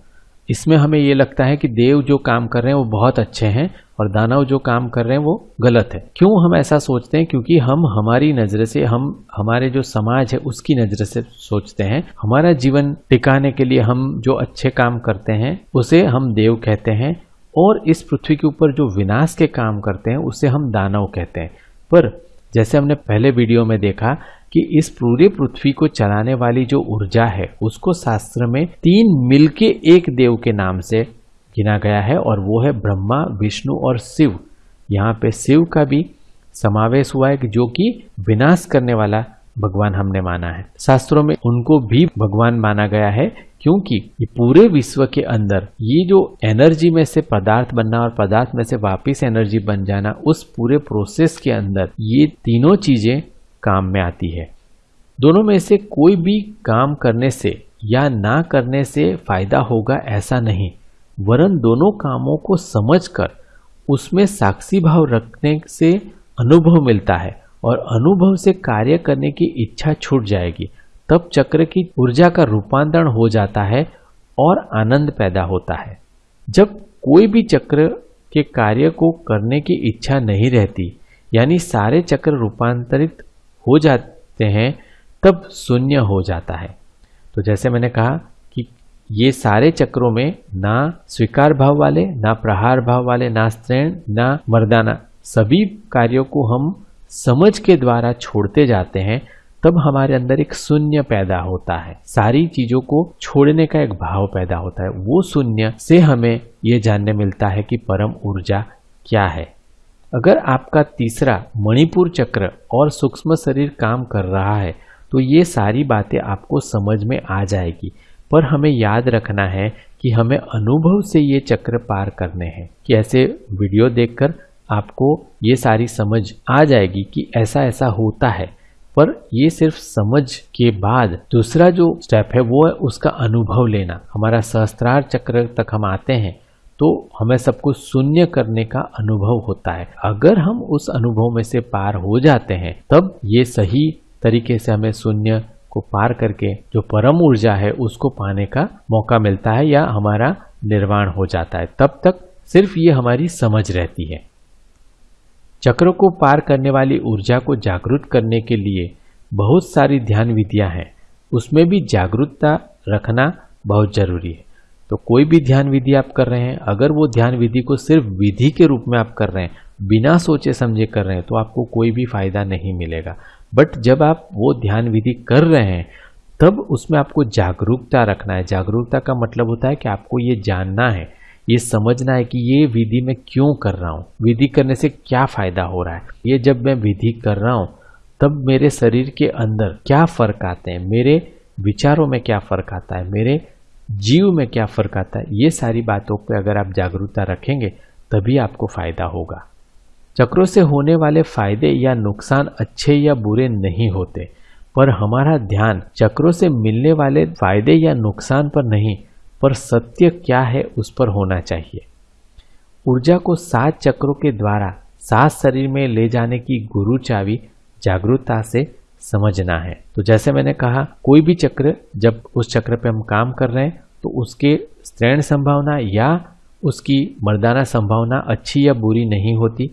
इसमें हमें ये लगता है कि देव जो काम कर रहे हैं वो बहुत अच्छे हैं और दानव जो काम कर रहे हैं वो गलत है। क्यों हम ऐसा सोचते हैं? क्योंकि हम हमारी नज़र से, हम, हमारे जो समाज है उसकी नज़र से सोचते हैं। हमारा जीवन टिकाने के लिए हम जो अच्छे काम करते हैं, उसे हम देव कहते हैं और इस पृथ्वी के ऊपर जो विनाश के काम करते हैं, उसे हम दानव कहते हैं। पर जैसे हमने पहले वीडियो में देखा कि इस पूरे पृथ्वी को चलाने वाली जो ऊर्जा है, उसको शास्त्र में तीन मिलके एक देव के नाम से गिना गया है और वो है ब्रह्मा, विष्णु और शिव। यहाँ पे शिव का भी समावेश हुआ है जो कि विनाश करने वाला भगवान हमने माना है। शास्त्रों में उनको भी भगवान माना गया है क्योंकि ये पूरे विश्व के अंदर ये जो एनर्जी में से पदार्थ बनना और पदार्थ में से वापस एनर्जी बन जाना, उस पूरे प्रोसेस के अंदर ये तीनों चीज़ें काम में आती है। दोनों में से कोई भी काम करने से या ना करने से फ़ायदा होगा ऐसा नहीं। वरन दोनों कामों को समझकर उसमें साक्षी भाव रखने से अनुभव मिलता है और अनुभव से कार्य करने की इच्छा छूट जाएगी। तब चक्र की ऊर्जा का रूपांतरण हो जाता है और आनंद पैदा होता है। जब कोई भी चक्र के कार्य को करने की इच्छा नहीं रहती, यानी सारे चक्र रूपांतरित हो जाते हैं, तब शून्य हो जाता है। तो जैसे मैंने कहा ये सारे चक्रों में ना स्वीकार भाव वाले, ना प्रहार भाव वाले, ना स्त्रीण ना मर्दाना, सभी कार्यों को हम समझ के द्वारा छोड़ते जाते हैं, तब हमारे अंदर एक शून्य पैदा होता है। सारी चीज़ों को छोड़ने का एक भाव पैदा होता है। वो शून्य से हमें ये जानने मिलता है कि परम ऊर्जा क्या है। अगर आपका तीसरा मणिपुर चक्र और सूक्ष्म शरीर काम कर रहा है तो ये सारी बातें आपको समझ में आ जाएगी। पर हमें याद रखना है कि हमें अनुभव से ये चक्र पार करने हैं। कि ऐसे वीडियो देखकर आपको ये सारी समझ आ जाएगी कि ऐसा ऐसा होता है। पर ये सिर्फ़ समझ के बाद दूसरा जो स्टेप है, वो है उसका अनुभव लेना। हमारा सहस्त्रार चक्र तक हम आते हैं तो हमें सब कुछ शून्य करने का अनुभव होता है। अगर हम उस अनुभव में से पार हो जाते हैं, तब ये सही तरीके से हमें शून्य को पार करके जो परम ऊर्जा है, उसको पाने का मौका मिलता है या हमारा निर्वाण हो जाता है। तब तक सिर्फ़ ये हमारी समझ रहती है। चक्र को पार करने वाली ऊर्जा को जागरूक करने के लिए बहुत सारी ध्यान विधियाँ हैं। उसमें भी जागरूकता रखना बहुत ज़रूरी है। तो कोई भी ध्यान विधि आप कर रहे हैं, अगर वो ध्यान विधि को सिर्फ़ विधि के रूप में आप कर रहे हैं, बिना सोचे समझे कर रहे हैं तो आपको कोई भी फ़ायदा नहीं मिलेगा। बट जब आप वो ध्यान विधि कर रहे हैं, तब उसमें आपको जागरूकता रखना है। जागरूकता का मतलब होता है कि आपको ये जानना है, ये समझना है कि ये विधि मैं क्यों कर रहा हूँ, विधि करने से क्या फ़ायदा हो रहा है। ये जब मैं विधि कर रहा हूँ, तब मेरे शरीर के अंदर क्या फ़र्क आते हैं, मेरे विचारों में क्या फ़र्क आता है, मेरे जीव में क्या फ़र्क आता है, ये सारी बातों पर अगर आप जागरूकता रखेंगे, तभी आपको फ़ायदा होगा। चक्रों से होने वाले फ़ायदे या नुकसान अच्छे या बुरे नहीं होते, पर हमारा ध्यान चक्रों से मिलने वाले फ़ायदे या नुकसान पर नहीं, पर सत्य क्या है उस पर होना चाहिए। ऊर्जा को सात चक्रों के द्वारा सात शरीर में ले जाने की गुरु चावी जागरूकता से समझना है। तो जैसे मैंने कहा, कोई भी चक्र जब उस चक्र पे हम काम कर रहे हैं तो उसके स्त्रैण संभावना या उसकी मर्दाना संभावना अच्छी या बुरी नहीं होती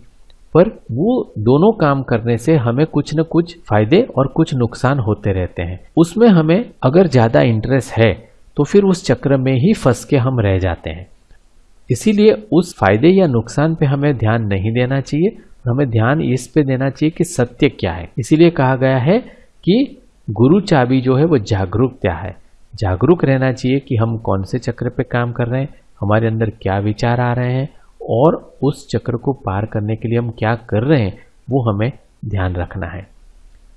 पर वो दोनों काम करने से हमें कुछ न कुछ फ़ायदे और कुछ नुकसान होते रहते हैं। उसमें हमें अगर ज़्यादा इंटरेस्ट है तो फिर उस चक्र में ही फंस के हम रह जाते हैं। इसीलिए उस फ़ायदे या नुकसान पे हमें ध्यान नहीं देना चाहिए। हमें ध्यान इस पे देना चाहिए कि सत्य क्या है। इसीलिए कहा गया है कि गुरु चाबी जो है वो जागरूक क्या है। जागरूक रहना चाहिए कि हम कौन से चक्र पे काम कर रहे हैं, हमारे अंदर क्या विचार आ रहे हैं और उस चक्र को पार करने के लिए हम क्या कर रहे हैं, वो हमें ध्यान रखना है।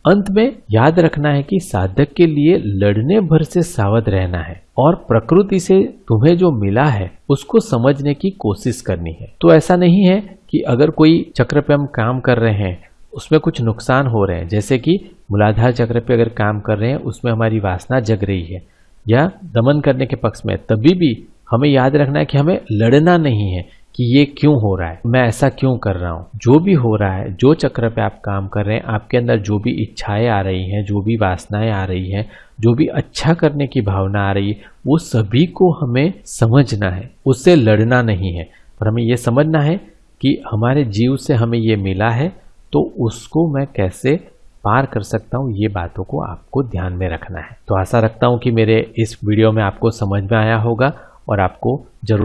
अंत में याद रखना है कि साधक के लिए लड़ने भर से सावध रहना है और प्रकृति से तुम्हें जो मिला है, उसको समझने की कोशिश करनी है। तो ऐसा नहीं है कि अगर कोई चक्र पे हम काम कर रहे हैं, उसमें कुछ नुकसान हो रहे हैं, जैसे कि मूलाधार चक्र पे अगर काम कर रहे हैं, उसमें हमारी वासना जग रही है या दमन करने के पक्ष में तभी भी हमें याद रखना है कि हमें लड़ना नहीं है। कि ये क्यों हो रहा है? मैं ऐसा क्यों कर रहा हूँ? जो भी हो रहा है, जो चक्र पे आप काम कर रहे हैं, आपके अंदर जो भी इच्छाएँ आ रही हैं, जो भी वासनाएँ आ रही हैं, जो भी अच्छा करने की भावना आ रही है, वो सभी को हमें समझना है। उससे लड़ना नहीं है। पर हमें ये समझना है कि हमारे जीव से हमें ये मिला है तो उसको मैं कैसे पार कर सकता हूँ, ये बातों को आपको ध्यान में रखना है। तो आशा रखता हूँ कि मेरे इस वीडियो में आपको समझ में आया होगा और आपको ज़रूर